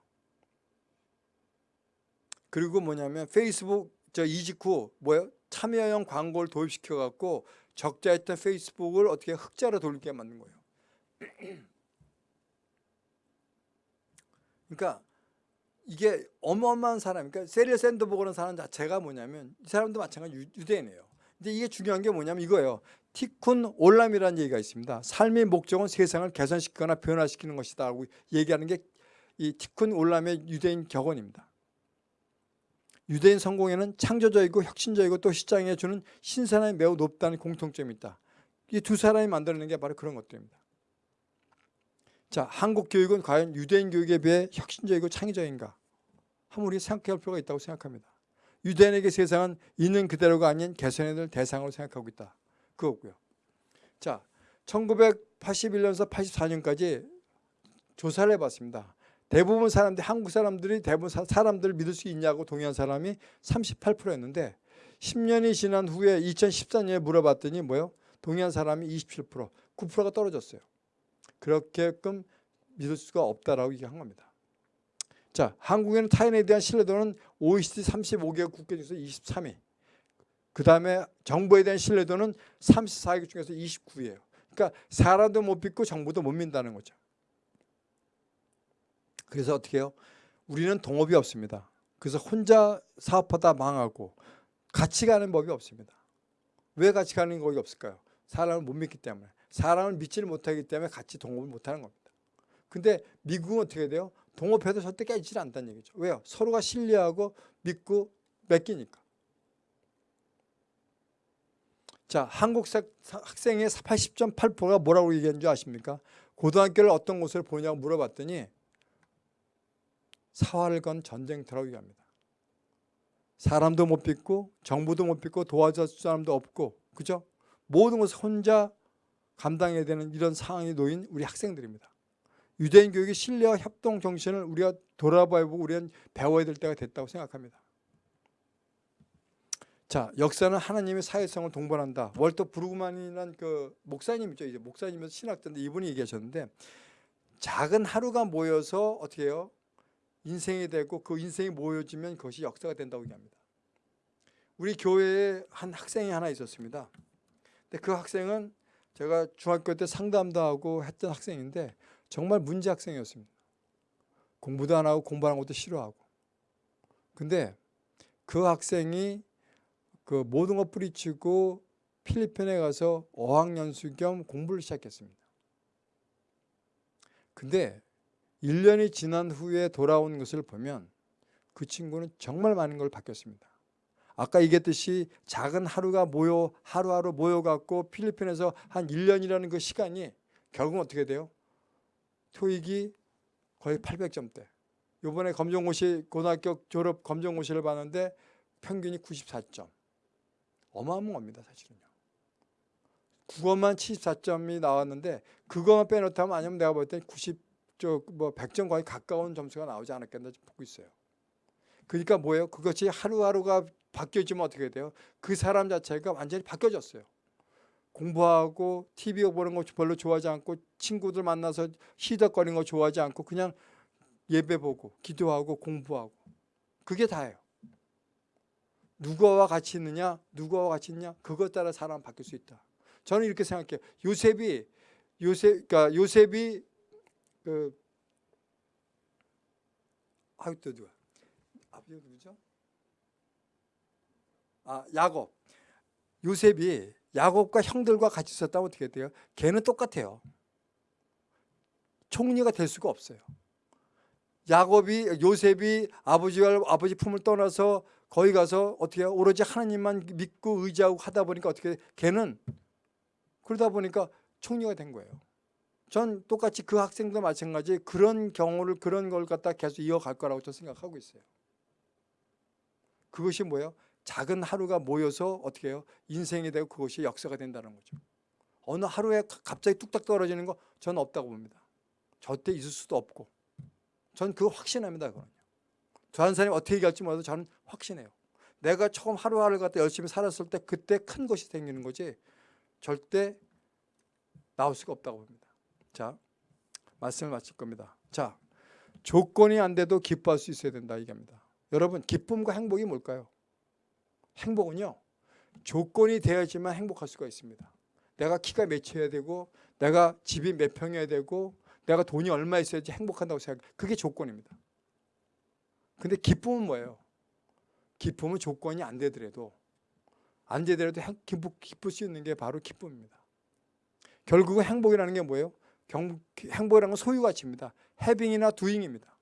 그리고 뭐냐면 페이스북 저 이직 후 뭐예요? 참여형 광고를 도입시켜 갖고 적자했던 페이스북을 어떻게 흑자로 돌리게 만든 거예요. 그러니까 이게 어마어마한 사람, 그러니까 셰릴 샌드버그라는 사람 자체가 뭐냐면 이 사람도 마찬가지 유대인이에요. 근데 이게 중요한 게 뭐냐면 이거예요. 티쿤 올람이라는 얘기가 있습니다. 삶의 목적은 세상을 개선시키거나 변화시키는 것이다 라고 얘기하는 게 이 티쿤 올람의 유대인 격언입니다. 유대인 성공에는 창조적이고 혁신적이고 또 시장에 주는 신선함이 매우 높다는 공통점이 있다. 이 두 사람이 만들어낸 게 바로 그런 것들입니다. 자, 한국 교육은 과연 유대인 교육에 비해 혁신적이고 창의적인가? 우리 생각해 볼 필요가 있다고 생각합니다. 유대인에게 세상은 있는 그대로가 아닌 될 대상으로 생각하고 있다. 그거고요. 자, 1981년에서 84년까지 조사를 해봤습니다. 대부분 사람들 한국 사람들이 대부분 사, 사람들을 믿을 수 있냐고 동의한 사람이 38%였는데 10년이 지난 후에 2014년에 물어봤더니 뭐요? 동의한 사람이 27%, 9%가 떨어졌어요. 그렇게끔 믿을 수가 없다라고 얘기한 겁니다. 자, 한국에는 타인에 대한 신뢰도는 OECD 35개국 국가 중에서 23위. 그 다음에 정부에 대한 신뢰도는 34개 중에서 29위예요. 그러니까 사람도 못 믿고 정부도 못 믿는다는 거죠. 그래서 어떻게 해요? 우리는 동업이 없습니다. 그래서 혼자 사업하다 망하고 같이 가는 법이 없습니다. 왜 같이 가는 법이 없을까요? 사람을 못 믿기 때문에. 사람을 믿지를 못하기 때문에 같이 동업을 못하는 겁니다. 근데 미국은 어떻게 돼요? 동업해도 절대 깨지질 않다는 얘기죠. 왜요? 서로가 신뢰하고 믿고 맡기니까. 자, 한국 학생의 80.8%가 뭐라고 얘기한 줄 아십니까? 고등학교를 어떤 곳을 보냐고 물어봤더니 사활을 건 전쟁터라고 얘기합니다. 사람도 못 믿고 정부도 못 믿고 도와줄 사람도 없고 그죠? 모든 것을 혼자 감당해야 되는 이런 상황에 놓인 우리 학생들입니다. 유대인 교육의 신뢰와 협동 정신을 우리가 돌아봐보고 우리는 배워야 될 때가 됐다고 생각합니다. 자, 역사는 하나님의 사회성을 동반한다. 월터 브루그만이란 그 목사님이죠. 이제 목사님에서 신학자인데 이분이 얘기하셨는데 작은 하루가 모여서 어떻게 해요? 인생이 되고 그 인생이 모여지면 그것이 역사가 된다고 얘기합니다. 우리 교회에 한 학생이 하나 있었습니다. 근데 그 학생은 제가 중학교 때 상담도 하고 했던 학생인데 정말 문제 학생이었습니다. 공부도 안 하고 공부하는 것도 싫어하고. 근데 그 학생이 그 모든 것 뿌리치고 필리핀에 가서 어학연수 겸 공부를 시작했습니다. 근데 1년이 지난 후에 돌아온 것을 보면 그 친구는 정말 많은 걸 바뀌었습니다. 아까 얘기했듯이 작은 하루가 모여 하루하루 모여갖고 필리핀에서 한 1년이라는 그 시간이 결국은 어떻게 돼요? 토익이 거의 800점대. 요번에 검정고시 고등학교 졸업 검정고시를 봤는데 평균이 94점. 어마어마합니다, 사실은요. 국어만 74점이 나왔는데 그거만 빼놓다면 아니면 내가 볼때 90, 저뭐 100점 거의 가까운 점수가 나오지 않았겠나 보고 있어요. 그러니까 뭐예요? 그것이 하루하루가 바뀌어지면 어떻게 돼요? 그 사람 자체가 완전히 바뀌어졌어요. 공부하고 TV 보는 거 별로 좋아하지 않고 친구들 만나서 시덕거리는 거 좋아하지 않고 그냥 예배 보고 기도하고 공부하고 그게 다예요. 누구와 같이 있느냐, 누구와 같이 있냐, 그것 따라 사람 바뀔 수 있다. 저는 이렇게 생각해요. 요셉이 요셉, 그러니까 요셉이 그 아유 또 누가 아버지가 누구죠? 아 야곱. 요셉이 야곱과 형들과 같이 있었다면 어떻게 돼요? 걔는 똑같아요. 총리가 될 수가 없어요. 야곱이 요셉이 아버지와 아버지 품을 떠나서 거기 가서 어떻게? 오로지 하나님만 믿고 의지하고 하다 보니까 어떻게? 걔는 그러다 보니까 총리가 된 거예요. 전 똑같이 그 학생도 마찬가지 그런 경우를 그런 걸 갖다 계속 이어갈 거라고 저는 생각하고 있어요. 그것이 뭐예요? 작은 하루가 모여서 어떻게 해요? 인생이 되고 그것이 역사가 된다는 거죠. 어느 하루에 갑자기 뚝딱 떨어지는 거 저는 없다고 봅니다. 절대 있을 수도 없고 전 그거 확신합니다. 다른 사람이 어떻게 얘기할지 몰라도 저는 확신해요. 내가 처음 하루하루 갖다 열심히 살았을 때 그때 큰 것이 생기는 거지 절대 나올 수가 없다고 봅니다. 자, 말씀을 마칠 겁니다. 자, 조건이 안 돼도 기뻐할 수 있어야 된다 얘기합니다. 여러분, 기쁨과 행복이 뭘까요? 행복은요. 조건이 되어야지만 행복할 수가 있습니다. 내가 키가 몇이어야 되고 내가 집이 몇 평이어야 되고 내가 돈이 얼마 있어야지 행복한다고 생각. 그게 조건입니다. 근데 기쁨은 뭐예요? 기쁨은 조건이 안 되더라도 안 되더라도 기쁠 수 있는 게 바로 기쁨입니다. 결국은 행복이라는 게 뭐예요? 경, 행복이라는 건 소유 가치입니다. 해빙이나 두잉입니다.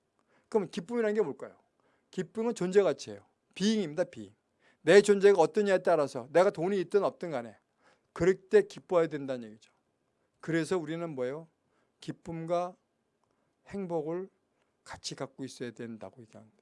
그럼 기쁨이라는 게 뭘까요? 기쁨은 존재 가치예요. 비잉입니다. 비잉. 내 존재가 어떠냐에 따라서 내가 돈이 있든 없든 간에 그럴 때 기뻐해야 된다는 얘기죠. 그래서 우리는 뭐예요? 기쁨과 행복을 같이 갖고 있어야 된다고 얘기합니다.